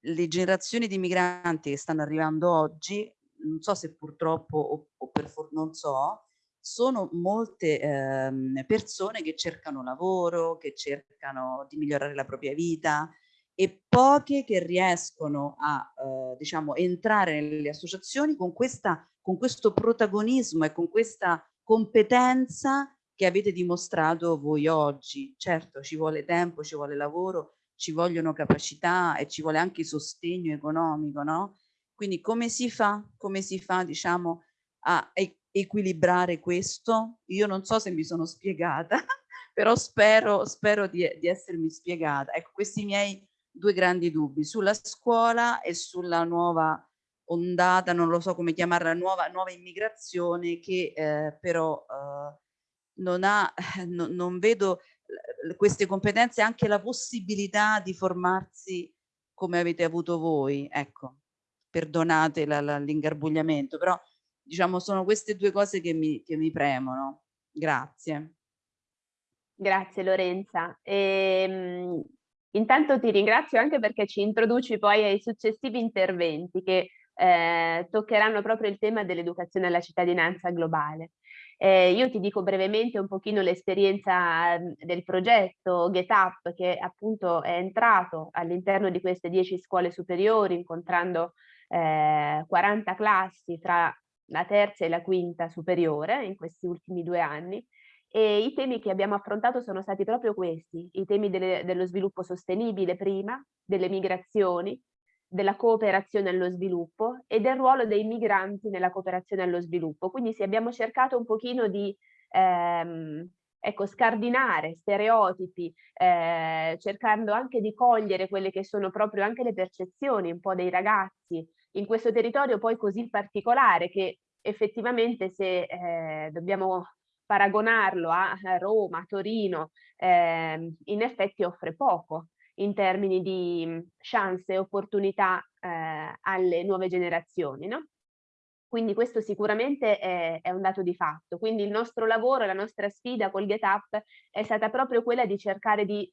le generazioni di migranti che stanno arrivando oggi non so se purtroppo o, o per non so, sono molte ehm, persone che cercano lavoro, che cercano di migliorare la propria vita e poche che riescono a eh, diciamo entrare nelle associazioni con, questa, con questo protagonismo e con questa competenza che avete dimostrato voi oggi. Certo, ci vuole tempo, ci vuole lavoro, ci vogliono capacità e ci vuole anche sostegno economico, no? Quindi come si fa, come si fa diciamo, a equilibrare questo? Io non so se mi sono spiegata, però spero, spero di, di essermi spiegata. Ecco, questi miei due grandi dubbi sulla scuola e sulla nuova ondata, non lo so come chiamarla, nuova, nuova immigrazione che eh, però eh, non, ha, no, non vedo queste competenze anche la possibilità di formarsi come avete avuto voi, ecco, perdonate l'ingarbugliamento, però diciamo sono queste due cose che mi, che mi premono. Grazie. Grazie Lorenza. E, ehm, intanto ti ringrazio anche perché ci introduci poi ai successivi interventi che eh, toccheranno proprio il tema dell'educazione alla cittadinanza globale. Eh, io ti dico brevemente un pochino l'esperienza del progetto GetUp che appunto è entrato all'interno di queste 10 scuole superiori incontrando eh, 40 classi tra la terza e la quinta superiore in questi ultimi due anni. E i temi che abbiamo affrontato sono stati proprio questi, i temi delle, dello sviluppo sostenibile prima, delle migrazioni, della cooperazione allo sviluppo e del ruolo dei migranti nella cooperazione allo sviluppo. Quindi sì, abbiamo cercato un pochino di ehm, ecco, scardinare stereotipi, eh, cercando anche di cogliere quelle che sono proprio anche le percezioni un po' dei ragazzi in questo territorio poi così particolare che effettivamente se eh, dobbiamo paragonarlo a Roma, a Torino, eh, in effetti offre poco in termini di mhmm, chance e opportunità eh, alle nuove generazioni. No? Quindi questo sicuramente è, è, un dato di fatto. Quindi il nostro lavoro, la nostra sfida col GetUp è stata proprio quella di cercare di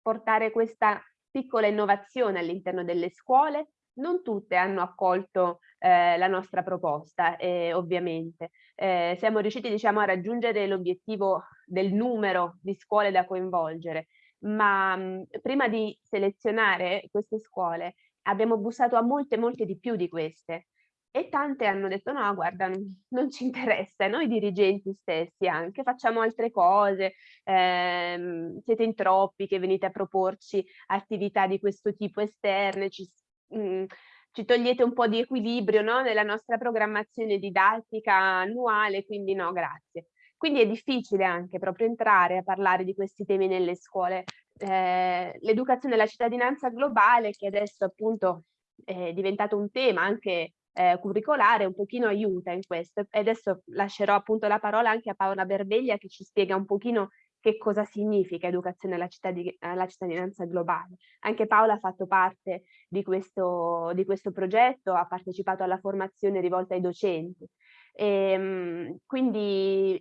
portare questa piccola innovazione all'interno delle scuole. Non tutte hanno accolto eh, la nostra proposta, eh, ovviamente. Eh, siamo riusciti diciamo, a raggiungere l'obiettivo del numero di scuole da coinvolgere, ma mh, mhmm, prima di selezionare queste scuole abbiamo bussato a molte, molte di più di queste e tante hanno detto no, guarda, non ci interessa, noi dirigenti stessi anche facciamo altre cose, ehm, siete in troppi che venite a proporci attività di questo tipo esterne, ci, mh, mhmm, ci togliete un po' di equilibrio no, nella nostra programmazione didattica annuale, quindi no, grazie. Quindi è difficile anche proprio entrare a parlare di questi temi nelle scuole. Eh, L'educazione alla cittadinanza globale, che adesso appunto è diventato un tema anche eh, curricolare, un pochino aiuta in questo. E adesso lascerò appunto la parola anche a Paola Berveglia che ci spiega un pochino che cosa significa educazione alla, cittadin alla cittadinanza globale. Anche Paola ha fatto parte di questo, di questo progetto, ha partecipato alla formazione rivolta ai docenti. E, ehm, quindi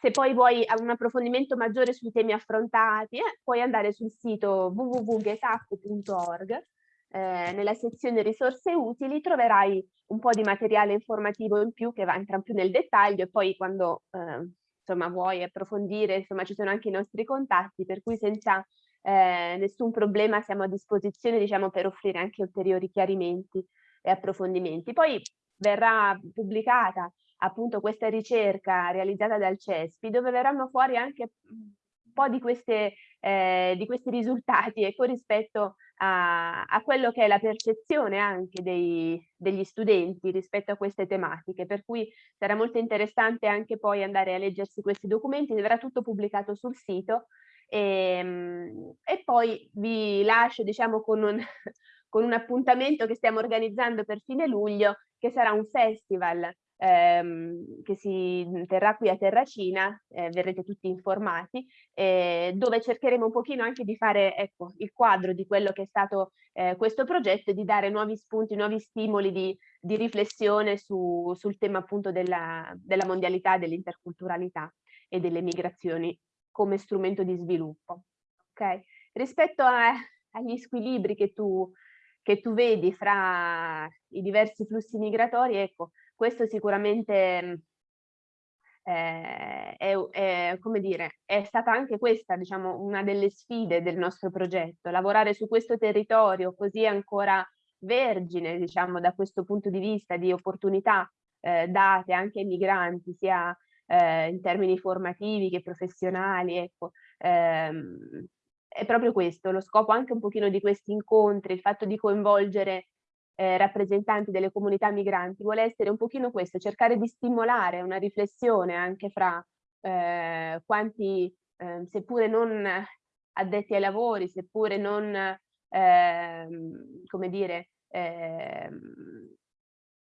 se poi vuoi un approfondimento maggiore sui temi affrontati, eh, puoi andare sul sito www.getac.org, eh, nella sezione risorse utili troverai un po' di materiale informativo in più che va, entra più nel dettaglio e poi quando eh, insomma, vuoi approfondire, insomma, ci sono anche i nostri contatti, per cui senza eh, nessun problema siamo a disposizione diciamo, per offrire anche ulteriori chiarimenti e approfondimenti. Poi verrà pubblicata appunto questa ricerca realizzata dal CESPI dove verranno fuori anche un po' di, queste, eh, di questi risultati ecco, rispetto a, a, quello che è la percezione anche dei, degli studenti rispetto a queste tematiche, per cui sarà molto interessante anche poi andare a leggersi questi documenti, verrà tutto pubblicato sul sito e, ehm, e poi vi lascio diciamo con un, con un appuntamento che stiamo organizzando per fine luglio, che sarà un festival ehm, che si terrà qui a Terracina, eh, verrete tutti informati, eh, dove cercheremo un pochino anche di fare ecco, il quadro di quello che è stato eh, questo progetto e di dare nuovi spunti, nuovi stimoli di, di riflessione su, sul tema appunto della, della mondialità, dell'interculturalità e delle migrazioni come strumento di sviluppo. Okay? Rispetto a, agli squilibri che tu che tu vedi fra i diversi flussi migratori, ecco, questo sicuramente mhmm, eh, è, è, come dire, è stata anche questa, diciamo, una delle sfide del nostro progetto, lavorare su questo territorio così ancora vergine, diciamo, da questo punto di vista di opportunità eh, date anche ai migranti, sia eh, in termini formativi che professionali, ecco, ehm, è proprio questo, lo scopo anche un pochino di questi incontri, il fatto di coinvolgere eh, rappresentanti delle comunità migranti, vuole essere un pochino questo, cercare di stimolare una riflessione anche fra eh, quanti, eh, seppure non addetti ai lavori, seppure non, ehm, come dire, ehm,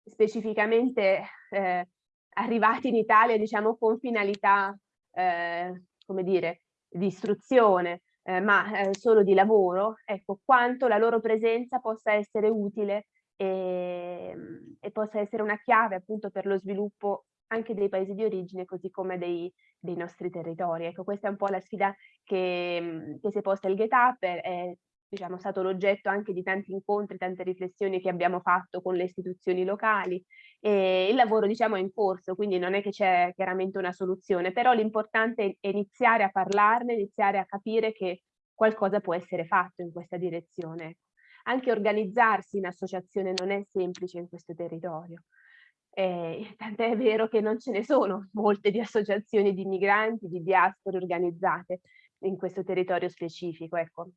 specificamente eh, arrivati in Italia, diciamo, con finalità, eh, come dire, di istruzione, eh, ma eh, solo di lavoro, ecco, quanto la loro presenza possa essere utile e, e, possa essere una chiave appunto per lo sviluppo anche dei paesi di origine così come dei, dei nostri territori. Ecco, questa è un po' la sfida che, che si è posta il Get Up, è diciamo, stato l'oggetto anche di tanti incontri, tante riflessioni che abbiamo fatto con le istituzioni locali e il lavoro diciamo è in corso, quindi non è che c'è chiaramente una soluzione, però l'importante è iniziare a parlarne, iniziare a capire che qualcosa può essere fatto in questa direzione. Ecco. Anche organizzarsi in associazione non è semplice in questo territorio. Eh, tant'è vero che non ce ne sono molte di associazioni di migranti, di diaspore organizzate in questo territorio specifico. Ecco,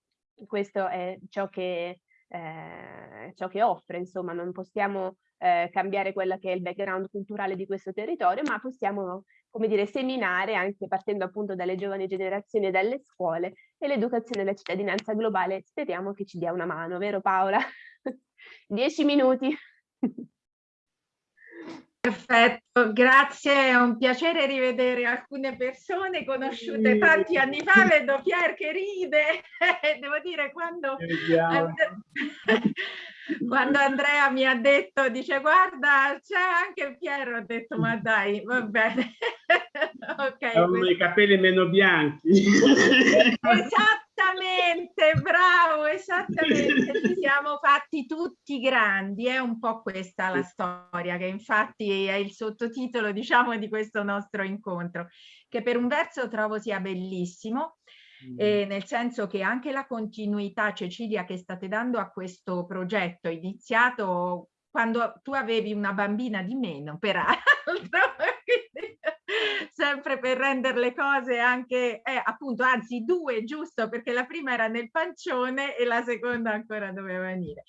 questo è ciò che, eh, ciò che offre, insomma, non possiamo eh, cambiare quello che è il background culturale di questo territorio, ma possiamo, come dire, seminare anche partendo appunto dalle giovani generazioni e dalle scuole e l'educazione alla cittadinanza globale speriamo che ci dia una mano, vero Paola? Dieci minuti. Perfetto, grazie, è un piacere rivedere alcune persone conosciute tanti anni fa, vedo Pier che ride, devo dire quando, quando Andrea mi ha detto, dice guarda c'è anche Piero, ho detto ma dai, va bene. okay, Hanno i capelli meno bianchi. esatto Esattamente, bravo, esattamente. Ci siamo fatti tutti grandi, è un po' questa la storia, che infatti è il sottotitolo, diciamo, di questo nostro incontro, che per un verso trovo sia bellissimo, mm. eh, nel senso che anche la continuità, Cecilia, che state dando a questo progetto, iniziato quando tu avevi una bambina di meno, peraltro, sempre per rendere le cose anche, eh, appunto, anzi due, giusto, perché la prima era nel pancione e la seconda ancora doveva venire.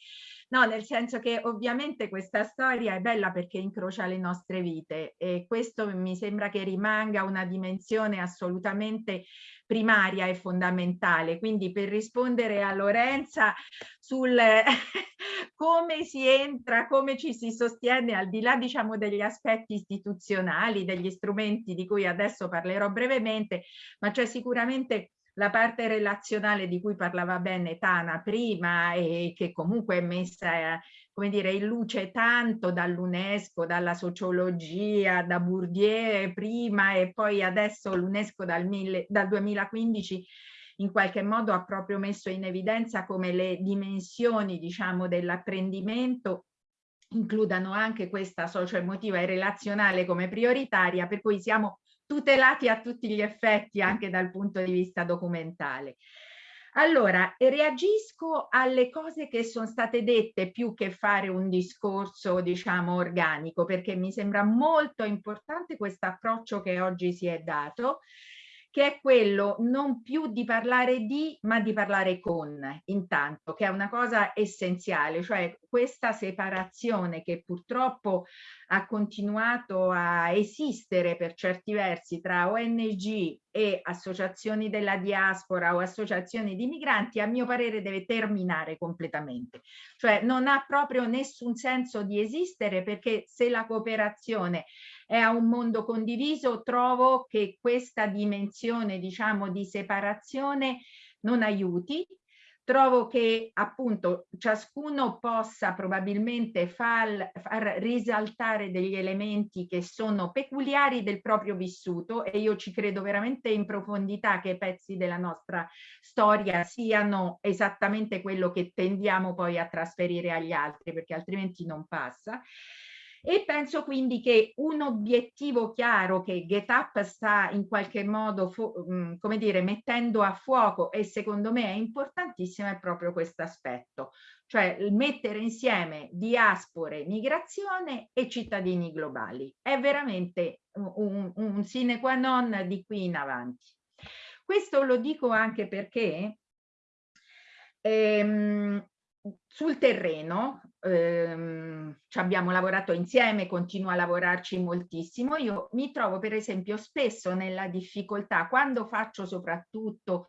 No, nel senso che ovviamente questa storia è bella perché incrocia le nostre vite e questo mi sembra che rimanga una dimensione assolutamente primaria e fondamentale. Quindi per rispondere a Lorenza sul come si entra, come ci si sostiene al di là diciamo degli aspetti istituzionali, degli strumenti di cui adesso parlerò brevemente, ma c'è sicuramente la parte relazionale di cui parlava bene Tana prima e che comunque è messa come dire, in luce tanto dall'UNESCO, dalla sociologia, da Bourdieu prima e poi adesso l'UNESCO dal, dal 2015 in qualche modo ha proprio messo in evidenza come le dimensioni diciamo dell'apprendimento includano anche questa socio-emotiva e relazionale come prioritaria per cui siamo tutelati a tutti gli effetti anche dal punto di vista documentale. Allora, reagisco alle cose che sono state dette più che fare un discorso, diciamo, organico, perché mi sembra molto importante questo approccio che oggi si è dato che è quello non più di parlare di, ma di parlare con, intanto, che è una cosa essenziale, cioè questa separazione che purtroppo ha continuato a esistere per certi versi tra ONG e associazioni della diaspora o associazioni di migranti, a mio parere deve terminare completamente. Cioè non ha proprio nessun senso di esistere perché se la cooperazione è a un mondo condiviso, trovo che questa dimensione, diciamo, di separazione non aiuti. Trovo che appunto ciascuno possa probabilmente far, far risaltare degli elementi che sono peculiari del proprio vissuto e io ci credo veramente in profondità che pezzi della nostra storia siano esattamente quello che tendiamo poi a trasferire agli altri perché altrimenti non passa e penso quindi che un obiettivo chiaro che GetUp sta in qualche modo, mm, come dire, mettendo a fuoco e secondo me è importantissimo è proprio questo aspetto, cioè mettere insieme diaspore, migrazione e cittadini globali. È veramente un, un sine qua non di qui in avanti. Questo lo dico anche perché ehm, sul terreno ehm, ci abbiamo lavorato insieme, continuo a lavorarci moltissimo. Io mi trovo per esempio spesso nella difficoltà quando faccio soprattutto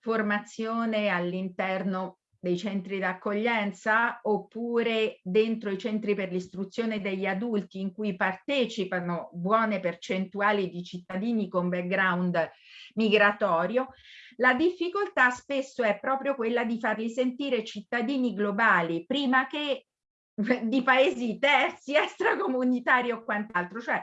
formazione all'interno dei centri d'accoglienza oppure dentro i centri per l'istruzione degli adulti in cui partecipano buone percentuali di cittadini con background migratorio, la difficoltà spesso è proprio quella di farli sentire cittadini globali prima che di paesi terzi, extracomunitari o quant'altro. Cioè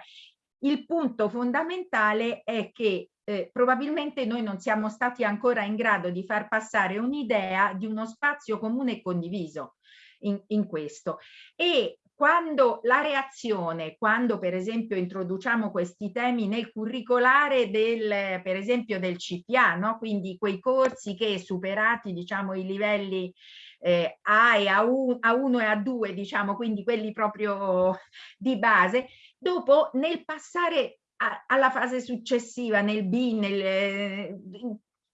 il punto fondamentale è che eh, probabilmente noi non siamo stati ancora in grado di far passare un'idea di uno spazio comune e condiviso in, in questo. E quando la reazione, quando per esempio introduciamo questi temi nel curricolare del, per esempio del CPA, no? quindi quei corsi che superati diciamo i livelli eh, A e A1, A1 e A2, diciamo, quindi quelli proprio di base, dopo nel passare a, alla fase successiva, nel B, nel,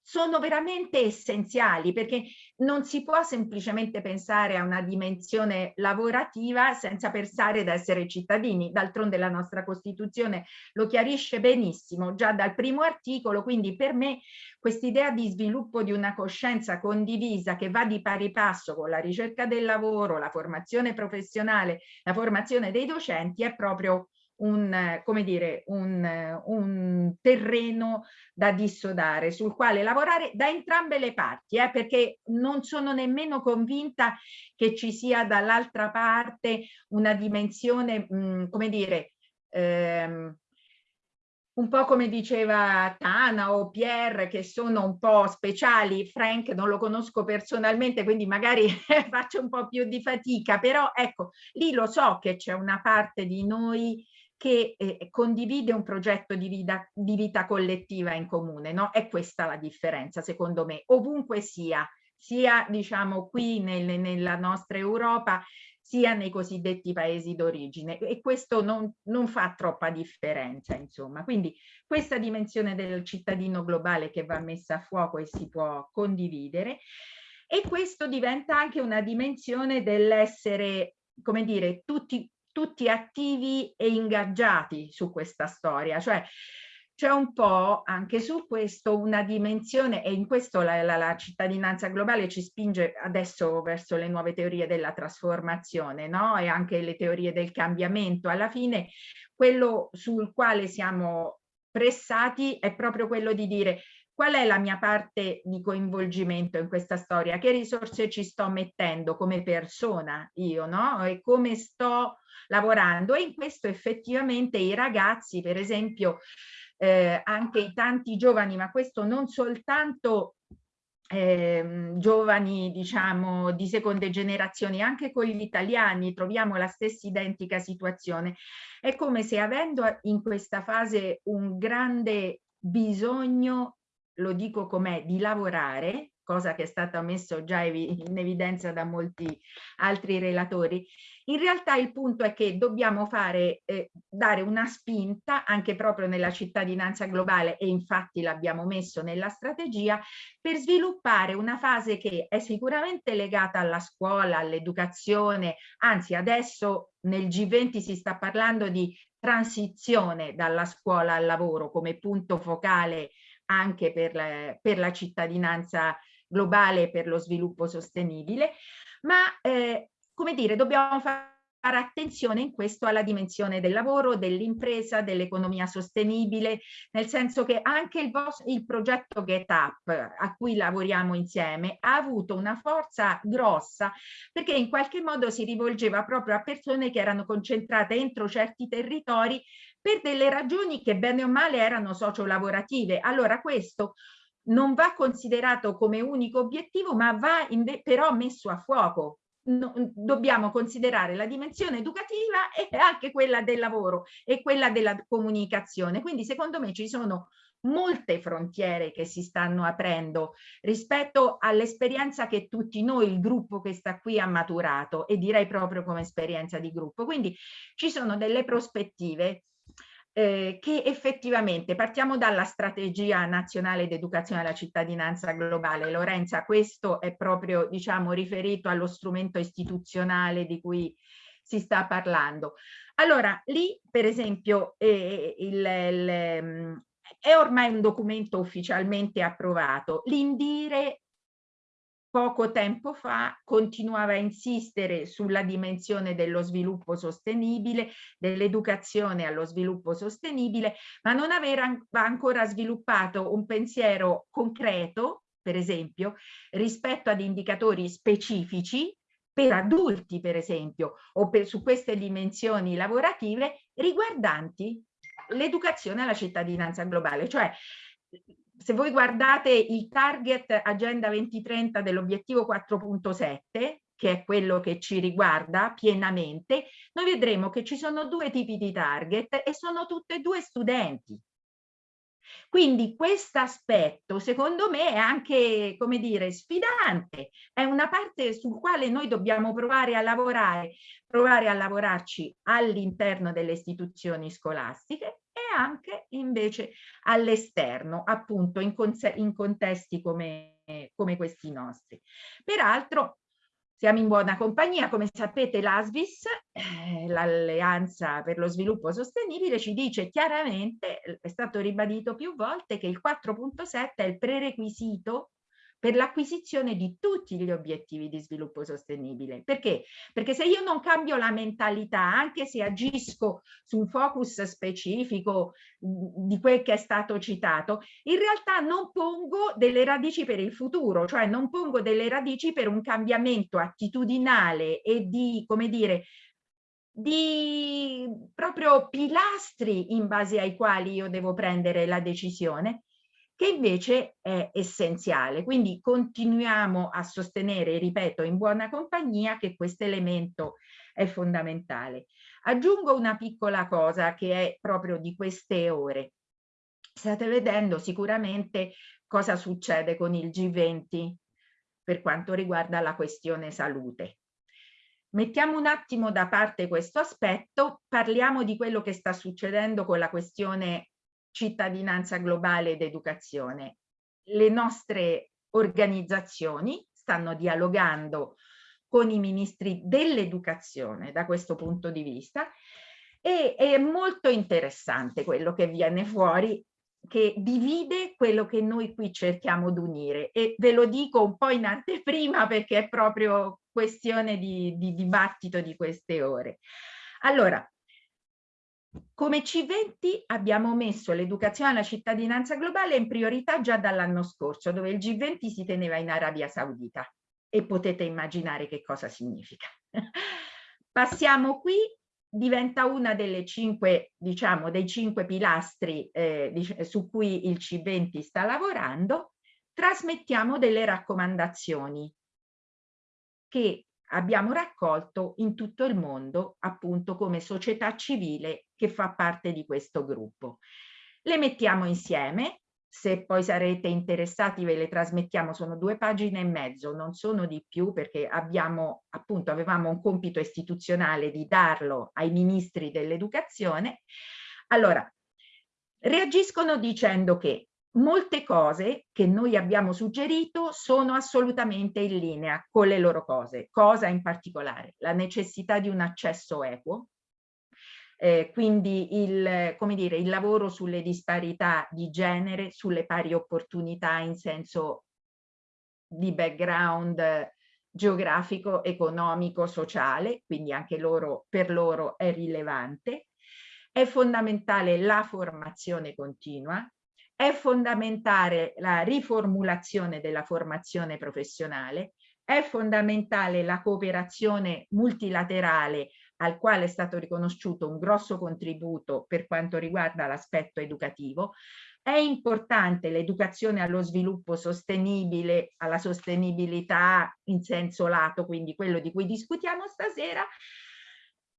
sono veramente essenziali perché non si può semplicemente pensare a una dimensione lavorativa senza pensare ad essere cittadini. D'altronde la nostra Costituzione lo chiarisce benissimo già dal primo articolo, quindi per me quest'idea di sviluppo di una coscienza condivisa che va di pari passo con la ricerca del lavoro, la formazione professionale, la formazione dei docenti è proprio un, come dire, un, un, terreno da dissodare, sul quale lavorare da entrambe le parti, eh, perché non sono nemmeno convinta che ci sia dall'altra parte una dimensione, mh, come dire, ehm, un po' come diceva Tana o Pierre, che sono un po' speciali, Frank non lo conosco personalmente, quindi magari faccio un po' più di fatica, però ecco, lì lo so che c'è una parte di noi che eh, condivide un progetto di vita, di vita collettiva in comune, no? È questa la differenza, secondo me, ovunque sia, sia diciamo qui nel, nella nostra Europa, sia nei cosiddetti paesi d'origine. E questo non, non, fa troppa differenza insomma. Quindi questa dimensione del cittadino globale che va messa a fuoco e si può condividere e questo diventa anche una dimensione dell'essere come dire tutti tutti attivi e ingaggiati su questa storia, cioè c'è un po' anche su questo una dimensione e in questo la, la, la, cittadinanza globale ci spinge adesso verso le nuove teorie della trasformazione no? e anche le teorie del cambiamento. Alla fine quello sul quale siamo pressati è proprio quello di dire qual è la mia parte di coinvolgimento in questa storia, che risorse ci sto mettendo come persona io, no? E come sto lavorando? E in questo effettivamente i ragazzi, per esempio, eh, anche i tanti giovani, ma questo non soltanto eh, giovani diciamo di seconde generazioni anche con gli italiani troviamo la stessa identica situazione. È come se avendo in questa fase un grande bisogno lo dico com'è di lavorare cosa che è stata messo già in evidenza da molti altri relatori, in realtà il punto è che dobbiamo fare, eh, dare una spinta anche proprio nella cittadinanza globale e infatti l'abbiamo messo nella strategia per sviluppare una fase che è sicuramente legata alla scuola, all'educazione, anzi adesso nel G20 si sta parlando di transizione dalla scuola al lavoro come punto focale anche per la, per la cittadinanza globale per lo sviluppo sostenibile, ma eh, come dire, dobbiamo fare attenzione in questo alla dimensione del lavoro, dell'impresa, dell'economia sostenibile, nel senso che anche il, il progetto Get Up a cui lavoriamo insieme ha avuto una forza grossa perché in qualche modo si rivolgeva proprio a persone che erano concentrate entro certi territori per delle ragioni che bene o male erano sociolavorative. Allora questo non va considerato come unico obiettivo, ma va però messo a fuoco. No, dobbiamo considerare la dimensione educativa e anche quella del lavoro e quella della comunicazione. Quindi secondo me ci sono molte frontiere che si stanno aprendo rispetto all'esperienza che tutti noi, il gruppo che sta qui, ha maturato e direi proprio come esperienza di gruppo. Quindi ci sono delle prospettive eh, che effettivamente partiamo dalla strategia nazionale d'educazione alla cittadinanza globale. Lorenza, questo è proprio diciamo riferito allo strumento istituzionale di cui si sta parlando. Allora, lì per esempio eh, il, il, mm, è ormai un documento ufficialmente approvato. L'Indire poco tempo fa continuava a insistere sulla dimensione dello sviluppo sostenibile, dell'educazione allo sviluppo sostenibile, ma non aveva ancora sviluppato un pensiero concreto, per esempio, rispetto ad indicatori specifici per adulti, per esempio, o per, su queste dimensioni lavorative riguardanti l'educazione alla cittadinanza globale, cioè se voi guardate il target Agenda 2030 dell'obiettivo 4.7, che è quello che ci riguarda pienamente, noi vedremo che ci sono due tipi di target e sono tutte e due studenti. Quindi questo aspetto secondo me è anche, come dire, sfidante, è una parte sul quale noi dobbiamo provare a lavorare, provare a lavorarci all'interno delle istituzioni scolastiche anche invece all'esterno, appunto in, in contesti come, come questi nostri. Peraltro siamo in buona compagnia, come sapete l'ASVIS, eh, l'Alleanza per lo Sviluppo Sostenibile, ci dice chiaramente, è stato ribadito più volte, che il 4.7 è il prerequisito per l'acquisizione di tutti gli obiettivi di sviluppo sostenibile. Perché? Perché se io non cambio la mentalità, anche se agisco su un focus specifico di quel che è stato citato, in realtà non pongo delle radici per il futuro, cioè non pongo delle radici per un cambiamento attitudinale e di, come dire, di proprio pilastri in base ai quali io devo prendere la decisione che invece è essenziale. Quindi continuiamo a sostenere, ripeto, in buona compagnia che questo elemento è fondamentale. Aggiungo una piccola cosa che è proprio di queste ore. State vedendo sicuramente cosa succede con il G20 per quanto riguarda la questione salute. Mettiamo un attimo da parte questo aspetto, parliamo di quello che sta succedendo con la questione cittadinanza globale ed educazione. Le nostre organizzazioni stanno dialogando con i ministri dell'educazione da questo punto di vista e è molto interessante quello che viene fuori che divide quello che noi qui cerchiamo di unire e ve lo dico un po' in anteprima perché è proprio questione di, di dibattito di queste ore. Allora, come C20 abbiamo messo l'educazione alla cittadinanza globale in priorità già dall'anno scorso, dove il G20 si teneva in Arabia Saudita e potete immaginare che cosa significa. Passiamo qui, diventa una delle cinque, diciamo, dei cinque pilastri eh, su cui il C20 sta lavorando, trasmettiamo delle raccomandazioni che abbiamo raccolto in tutto il mondo appunto come società civile che fa parte di questo gruppo. Le mettiamo insieme, se poi sarete interessati ve le trasmettiamo, sono due pagine e mezzo, non sono di più perché abbiamo appunto avevamo un compito istituzionale di darlo ai ministri dell'educazione. Allora, reagiscono dicendo che molte cose che noi abbiamo suggerito sono assolutamente in linea con le loro cose. Cosa in particolare? La necessità di un accesso equo, eh, quindi il, dire, il lavoro sulle disparità di genere, sulle pari opportunità in senso di background geografico, economico, sociale, quindi anche loro, per loro è rilevante. È fondamentale la formazione continua, è fondamentale la riformulazione della formazione professionale, è fondamentale la cooperazione multilaterale al quale è stato riconosciuto un grosso contributo per quanto riguarda l'aspetto educativo, è importante l'educazione allo sviluppo sostenibile, alla sostenibilità in senso lato, quindi quello di cui discutiamo stasera,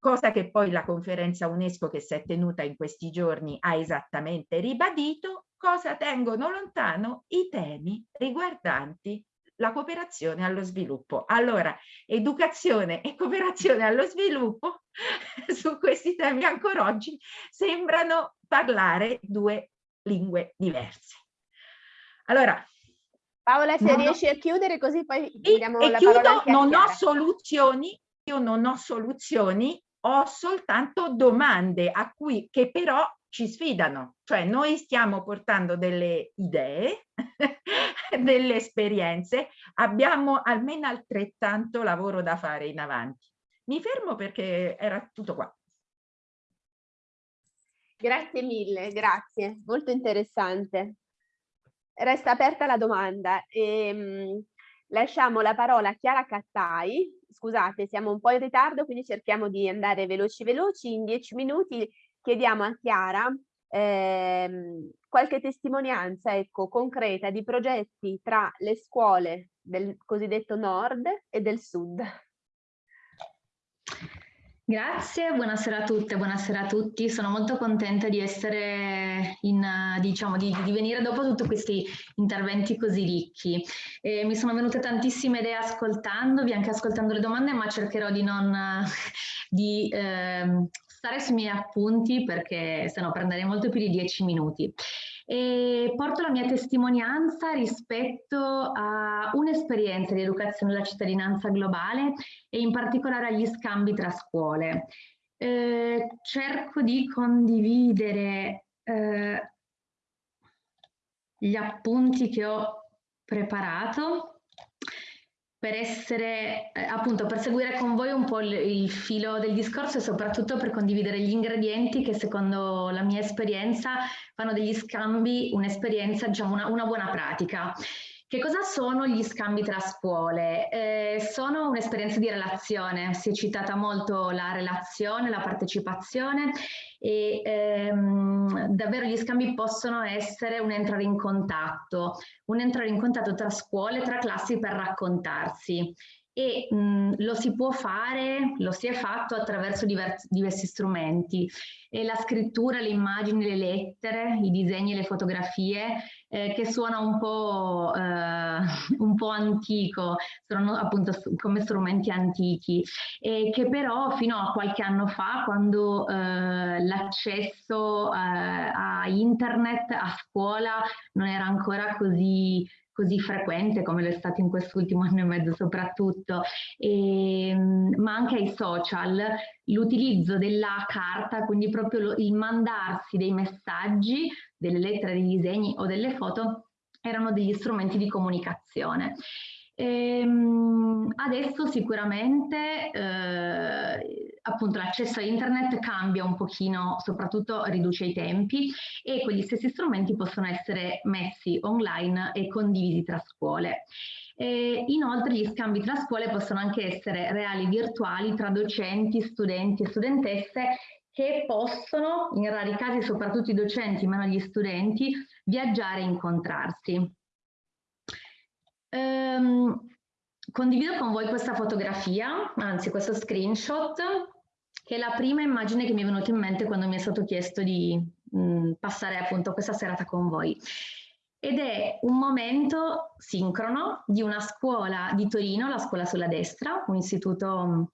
cosa che poi la conferenza UNESCO che si è tenuta in questi giorni ha esattamente ribadito, cosa tengono lontano i temi riguardanti la cooperazione allo sviluppo. Allora, educazione e cooperazione allo sviluppo su questi temi ancora oggi sembrano parlare due lingue diverse. Allora, Paola, se riesci a chiudere così poi diamo la chiudo, parola non ho soluzioni, io non ho soluzioni, ho soltanto domande a cui che però ci sfidano, cioè noi stiamo portando delle idee, delle esperienze, abbiamo almeno altrettanto lavoro da fare in avanti. Mi fermo perché era tutto qua. Grazie mille, grazie, molto interessante. Resta aperta la domanda. Ehm, lasciamo la parola a Chiara Cattai. Scusate, siamo un po' in ritardo, quindi cerchiamo di andare veloci veloci. In dieci minuti chiediamo a Chiara ehm, qualche testimonianza ecco, concreta di progetti tra le scuole del cosiddetto nord e del sud. Grazie, buonasera a tutte, buonasera a tutti. Sono molto contenta di essere in, diciamo, di, di venire dopo tutti questi interventi così ricchi. E mi sono venute tantissime idee ascoltandovi, anche ascoltando le domande, ma cercherò di non di, eh, stare sui miei appunti perché se no prenderei molto più di dieci minuti. E porto la mia testimonianza rispetto a un'esperienza di educazione alla cittadinanza globale e in particolare agli scambi tra scuole. Eh, cerco di condividere eh, gli appunti che ho preparato per essere, eh, appunto, per seguire con voi un po' il, il, filo del discorso e soprattutto per condividere gli ingredienti che secondo la mia esperienza fanno degli scambi un'esperienza, diciamo, una, una buona pratica. Che cosa sono gli scambi tra scuole? Eh, sono un'esperienza di relazione, si è citata molto la relazione, la partecipazione e ehm, davvero gli scambi possono essere un entrare in contatto, un entrare in contatto tra scuole, tra classi per raccontarsi. E mh, lo si può fare, lo si è fatto attraverso diversi, diversi strumenti. E la scrittura, le immagini, le lettere, i disegni, le fotografie eh, che suona un po', eh, un po' antico, sono appunto come strumenti antichi e che però fino a qualche anno fa quando eh, l'accesso eh, a internet a scuola non era ancora così così frequente come lo è stato in quest'ultimo anno e mezzo soprattutto, e, ehm, ma anche ai social, l'utilizzo della carta, quindi proprio lo, il mandarsi dei messaggi, delle lettere, dei disegni o delle foto, erano degli strumenti di comunicazione. Ehm, adesso sicuramente eh, appunto l'accesso a internet cambia un pochino, soprattutto riduce i tempi e quegli stessi strumenti possono essere messi online e condivisi tra scuole. E inoltre gli scambi tra scuole possono anche essere reali virtuali tra docenti, studenti e studentesse che possono, in rari casi soprattutto i docenti, ma non gli studenti, viaggiare e incontrarsi. Um, condivido con voi questa fotografia, anzi questo screenshot, che è la prima immagine che mi è venuta in mente quando mi è stato chiesto di mh, passare appunto questa serata con voi. Ed è un momento sincrono di una scuola di Torino, la scuola sulla destra, un istituto,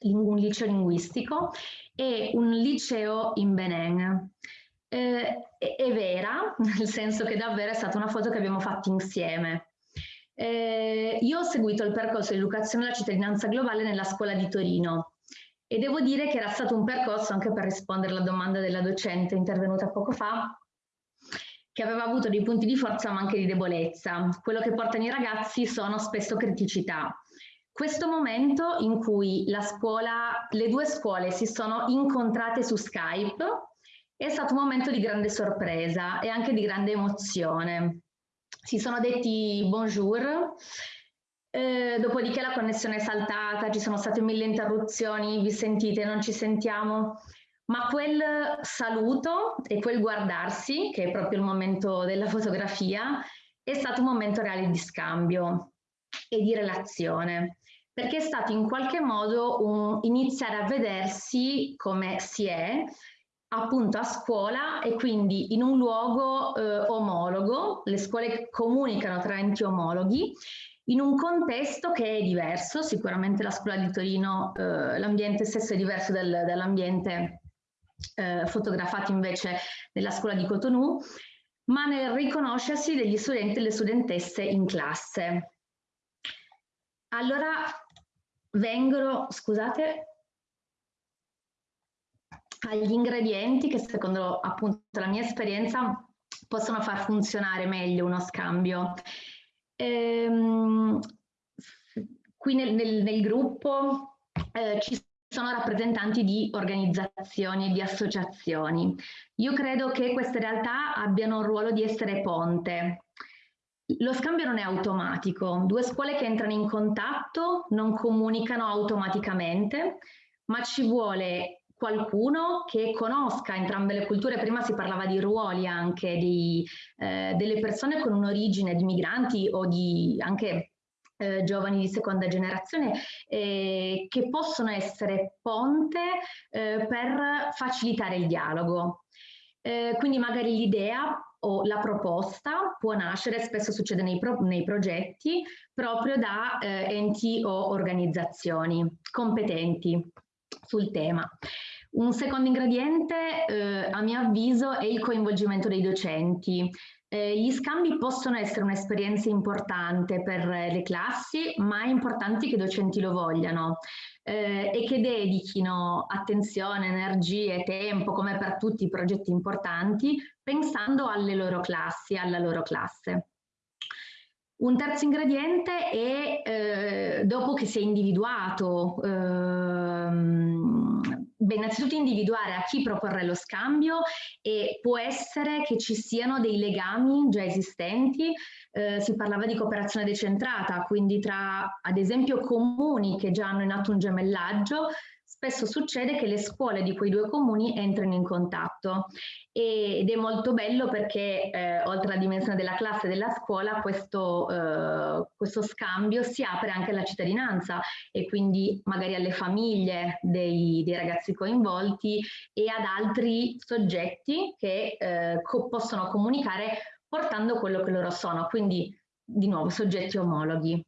un liceo linguistico e un liceo in Benin. Eh, è vera, nel senso che davvero è stata una foto che abbiamo fatto insieme. Eh, io ho seguito il percorso di educazione alla cittadinanza globale nella scuola di Torino e devo dire che era stato un percorso anche per rispondere alla domanda della docente intervenuta poco fa che aveva avuto dei punti di forza ma anche di debolezza. Quello che portano i ragazzi sono spesso criticità. Questo momento in cui la scuola, le due scuole si sono incontrate su Skype è stato un momento di grande sorpresa e anche di grande emozione si sono detti bonjour, eh, dopodiché la connessione è saltata, ci sono state mille interruzioni, vi sentite, non ci sentiamo, ma quel saluto e quel guardarsi, che è proprio il momento della fotografia, è stato un momento reale di scambio e di relazione, perché è stato in qualche modo un iniziare a vedersi come si è, appunto a scuola e quindi in un luogo eh, omologo, le scuole comunicano tra enti omologhi, in un contesto che è diverso, sicuramente la scuola di Torino, eh, l'ambiente stesso è diverso dal, dall'ambiente eh, fotografato invece nella scuola di Cotonou, ma nel riconoscersi degli studenti e delle studentesse in classe. Allora vengono, scusate, agli ingredienti che secondo appunto la mia esperienza possono far funzionare meglio uno scambio. Ehm, qui nel, nel, nel gruppo eh, ci sono rappresentanti di organizzazioni e di associazioni. Io credo che queste realtà abbiano un ruolo di essere ponte. Lo scambio non è automatico, due scuole che entrano in contatto non comunicano automaticamente, ma ci vuole qualcuno che conosca entrambe le culture, prima si parlava di ruoli anche di, eh, delle persone con un'origine di migranti o di anche eh, giovani di seconda generazione eh, che possono essere ponte eh, per facilitare il dialogo. Eh, quindi magari l'idea o la proposta può nascere, spesso succede nei, pro nei progetti, proprio da eh, enti o organizzazioni competenti sul tema. Un secondo ingrediente, eh, a mio avviso, è il coinvolgimento dei docenti. Eh, gli scambi possono essere un'esperienza importante per le classi, ma è importante che i docenti lo vogliano eh, e che dedichino attenzione, energie, tempo, come per tutti i progetti importanti, pensando alle loro classi, alla loro classe. Un terzo ingrediente è, eh, dopo che si è individuato, ehm, beh, innanzitutto individuare a chi proporre lo scambio e può essere che ci siano dei legami già esistenti, eh, si parlava di cooperazione decentrata, quindi tra ad esempio comuni che già hanno in atto un gemellaggio, spesso succede che le scuole di quei due comuni entrino in contatto ed è molto bello perché eh, oltre alla dimensione della classe e della scuola questo, eh, questo scambio si apre anche alla cittadinanza e quindi magari alle famiglie dei, dei ragazzi coinvolti e ad altri soggetti che eh, co possono comunicare portando quello che loro sono, quindi di nuovo soggetti omologhi.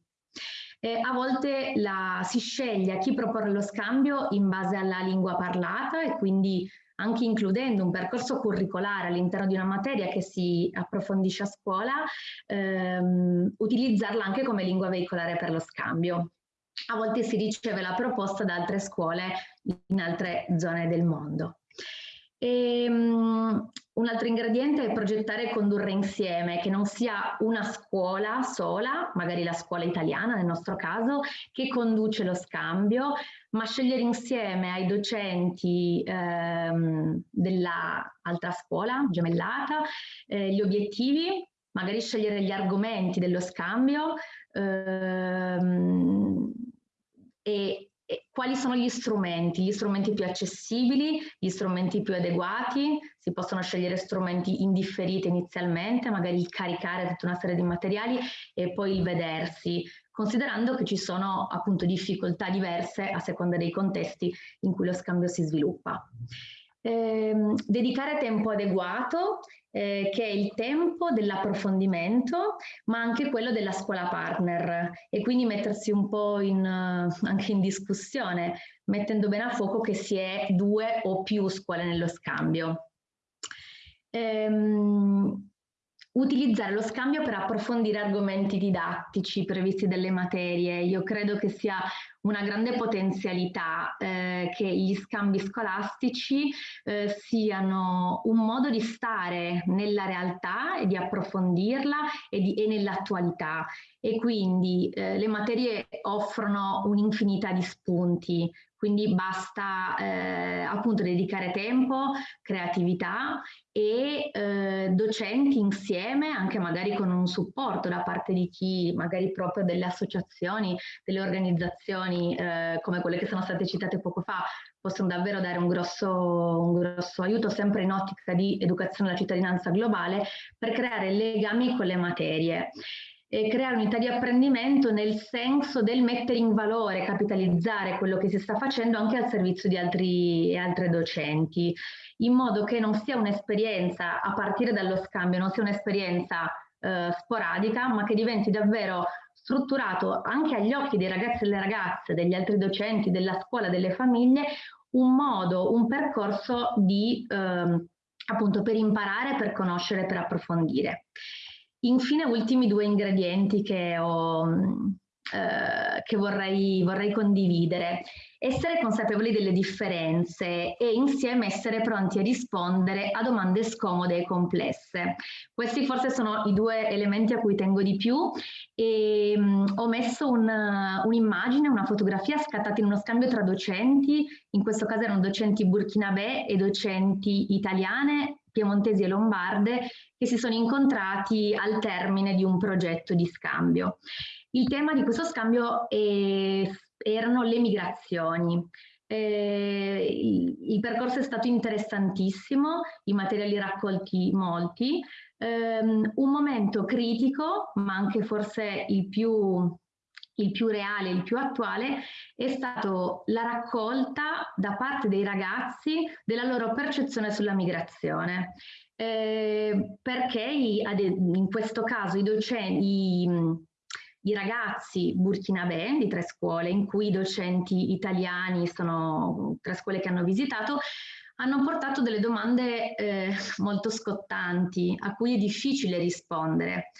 Eh, a volte la, si sceglie a chi proporre lo scambio in base alla lingua parlata e quindi anche includendo un percorso curricolare all'interno di una materia che si approfondisce a scuola, ehm, utilizzarla anche come lingua veicolare per lo scambio. A volte si riceve la proposta da altre scuole in altre zone del mondo. E, um, un altro ingrediente è progettare e condurre insieme, che non sia una scuola sola, magari la scuola italiana nel nostro caso, che conduce lo scambio, ma scegliere insieme ai docenti ehm, dell'altra scuola gemellata eh, gli obiettivi, magari scegliere gli argomenti dello scambio ehm, e quali sono gli strumenti, gli strumenti più accessibili, gli strumenti più adeguati, si possono scegliere strumenti indifferiti inizialmente, magari il caricare tutta una serie di materiali e poi il vedersi, considerando che ci sono appunto difficoltà diverse a seconda dei contesti in cui lo scambio si sviluppa. Eh, dedicare tempo adeguato eh, che è il tempo dell'approfondimento, ma anche quello della scuola partner e quindi mettersi un po' in, uh, anche in discussione, mettendo bene a fuoco che si è due o più scuole nello scambio. Ehm, utilizzare lo scambio per approfondire argomenti didattici previsti dalle materie. Io credo che sia una grande potenzialità eh, che gli scambi scolastici eh, siano un modo di stare nella realtà e di approfondirla e, e nell'attualità. E quindi eh, le materie offrono un'infinità di spunti, quindi basta eh, appunto dedicare tempo, creatività e eh, docenti insieme, anche magari con un supporto da parte di chi, magari proprio delle associazioni, delle organizzazioni eh, come quelle che sono state citate poco fa, possono davvero dare un grosso, un grosso aiuto sempre in ottica di educazione alla cittadinanza globale per creare legami con le materie e creare unità di apprendimento nel senso del mettere in valore, capitalizzare quello che si sta facendo anche al servizio di altri e altre docenti, in modo che non sia un'esperienza a partire dallo scambio, non sia un'esperienza eh, sporadica, ma che diventi davvero strutturato anche agli occhi dei ragazzi e delle ragazze, degli altri docenti, della scuola, delle famiglie, un modo, un percorso di eh, appunto per imparare, per conoscere, per approfondire. Infine, ultimi due ingredienti che ho, eh, che vorrei, vorrei condividere. Essere consapevoli delle differenze e insieme essere pronti a rispondere a domande scomode e complesse. Questi forse sono i due elementi a cui tengo di più e um, ho messo un'immagine, un una fotografia scattata in uno scambio tra docenti, in questo caso erano docenti burkinabè e docenti italiane piemontesi e lombarde che si sono incontrati al termine di un progetto di scambio. Il tema di questo scambio è, erano le migrazioni. Eh, il, percorso è stato interessantissimo, i materiali raccolti molti, ehm, un momento critico, ma anche forse il più il più reale, il più attuale, è stato la raccolta da parte dei ragazzi della loro percezione sulla migrazione. Eh, perché in questo caso i docenti, i, i ragazzi burkinabè di tre scuole, in cui i docenti italiani sono tre scuole che hanno visitato, hanno portato delle domande eh, molto scottanti a cui è difficile rispondere.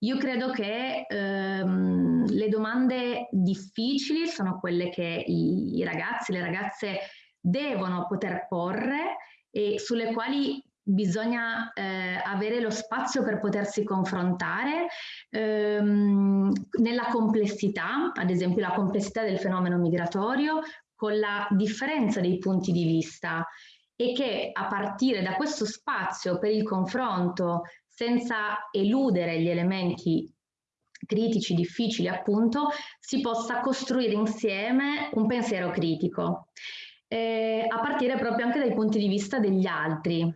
Io credo che ehm, le domande difficili sono quelle che i, i ragazzi le ragazze devono poter porre e sulle quali bisogna eh, avere lo spazio per potersi confrontare ehm, nella complessità, ad esempio la complessità del fenomeno migratorio, con la differenza dei punti di vista e che a partire da questo spazio per il confronto senza eludere gli elementi critici, difficili appunto, si possa costruire insieme un pensiero critico, eh, a partire proprio anche dai punti di vista degli altri.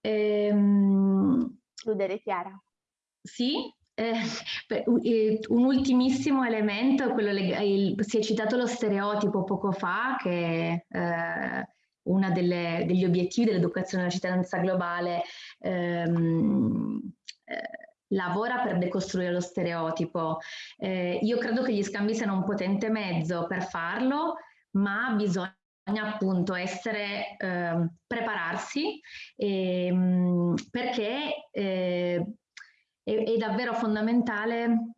Ehm, Chiudere Chiara. Sì, eh, eh, un ultimissimo elemento, quello il, si è citato lo stereotipo poco fa, che eh, uno degli obiettivi dell'educazione della cittadinanza globale ehm, eh, lavora per decostruire lo stereotipo. Eh, io credo che gli scambi siano un potente mezzo per farlo, ma bisogna appunto essere, eh, prepararsi ehm, perché eh, è, è, davvero fondamentale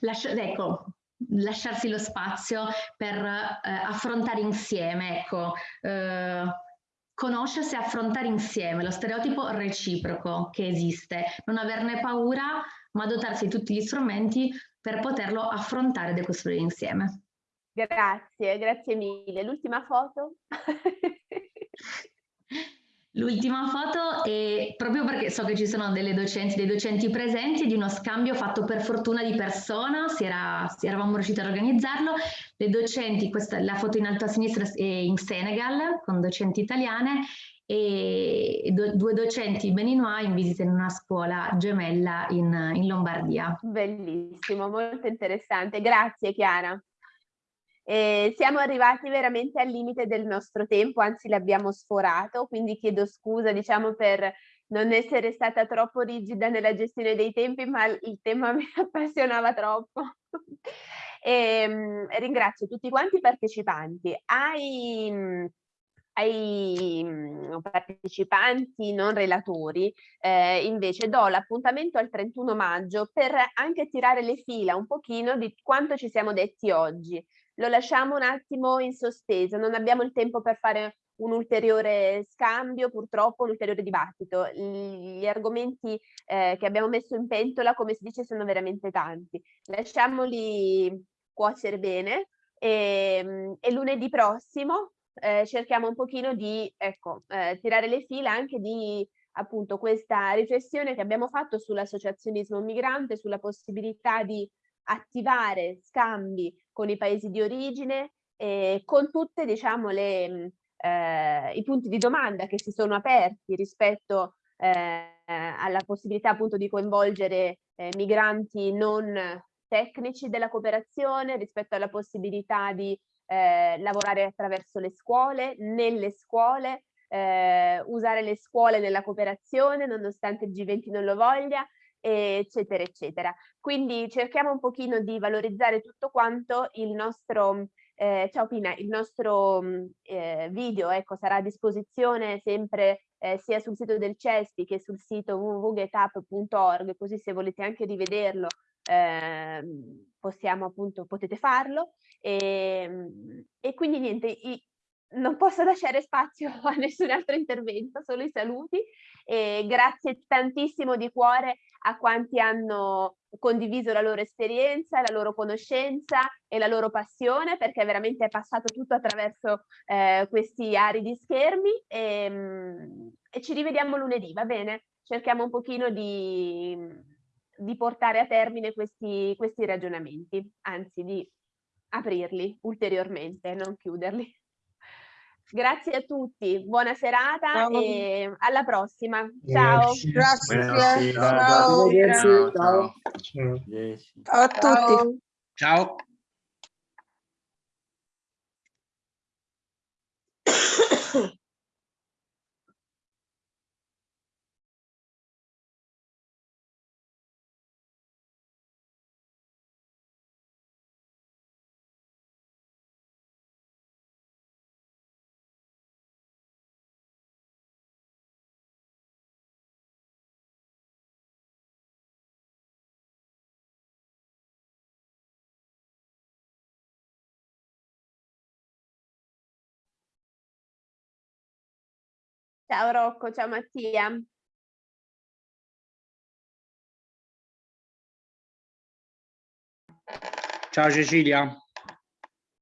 lasciare, ecco, lasciarsi lo spazio per eh, affrontare insieme, ecco, conoscersi e affrontare insieme lo stereotipo reciproco che esiste, non averne paura, ma dotarsi di tutti gli strumenti per poterlo affrontare e decostruire insieme. Grazie, grazie mille. L'ultima foto? L'ultima foto è proprio perché so che ci sono delle docenti, dei docenti presenti di uno scambio fatto per fortuna di persona, si era, si eravamo riusciti ad organizzarlo. Le docenti, questa, la foto in alto a sinistra è in Senegal con docenti italiane e do, due docenti beninois in visita in una scuola gemella in, in Lombardia. Bellissimo, molto interessante. Grazie Chiara. Eh, siamo arrivati veramente al limite del nostro tempo, anzi l'abbiamo sforato, quindi chiedo scusa diciamo per non essere stata troppo rigida nella gestione dei tempi, ma il tema mi appassionava troppo. e, ehm, ringrazio tutti quanti i partecipanti. Ai, ai mm, partecipanti non relatori eh, invece do l'appuntamento al 31 maggio per anche tirare le fila un pochino di quanto ci siamo detti oggi lo lasciamo un attimo in sospeso, non abbiamo il tempo per fare un ulteriore scambio, purtroppo un ulteriore dibattito. Gli argomenti eh, che abbiamo messo in pentola, come si dice, sono veramente tanti. Lasciamoli cuocere bene e, ehm, e lunedì prossimo eh, cerchiamo un pochino di ecco, eh, tirare le fila anche di appunto questa riflessione che abbiamo fatto sull'associazionismo migrante, sulla possibilità di attivare scambi con i paesi di origine, eh, con tutti diciamo, eh, i punti di domanda che si sono aperti rispetto eh, alla possibilità appunto di coinvolgere eh, migranti non tecnici della cooperazione, rispetto alla possibilità di eh, lavorare attraverso le scuole, nelle scuole, eh, usare le scuole nella cooperazione nonostante il G20 non lo voglia, eccetera, eccetera. Quindi cerchiamo un pochino di valorizzare tutto quanto il nostro, eh, ciao Pina, il nostro mm, eh, video ecco, sarà a disposizione sempre eh, sia sul sito del CESPI che sul sito www.getup.org, così se volete anche rivederlo eh, possiamo appunto, potete farlo. E, ehm, e quindi niente, i, non posso lasciare spazio a nessun altro intervento, solo i saluti. E grazie tantissimo di cuore a quanti hanno condiviso la loro esperienza, la loro conoscenza e la loro passione, perché veramente è passato tutto attraverso eh, questi aridi schermi. E, ehm, e ci rivediamo lunedì, va bene? Cerchiamo un pochino di, di portare a termine questi, questi ragionamenti, anzi di aprirli ulteriormente, non chiuderli. Grazie a tutti, buona serata ciao. e alla prossima. Ciao. Grazie. Grazie. Ciao. Ciao. Ciao. Ciao a tutti. Ciao. Ciao Rocco, ciao Mattia. Ciao Cecilia.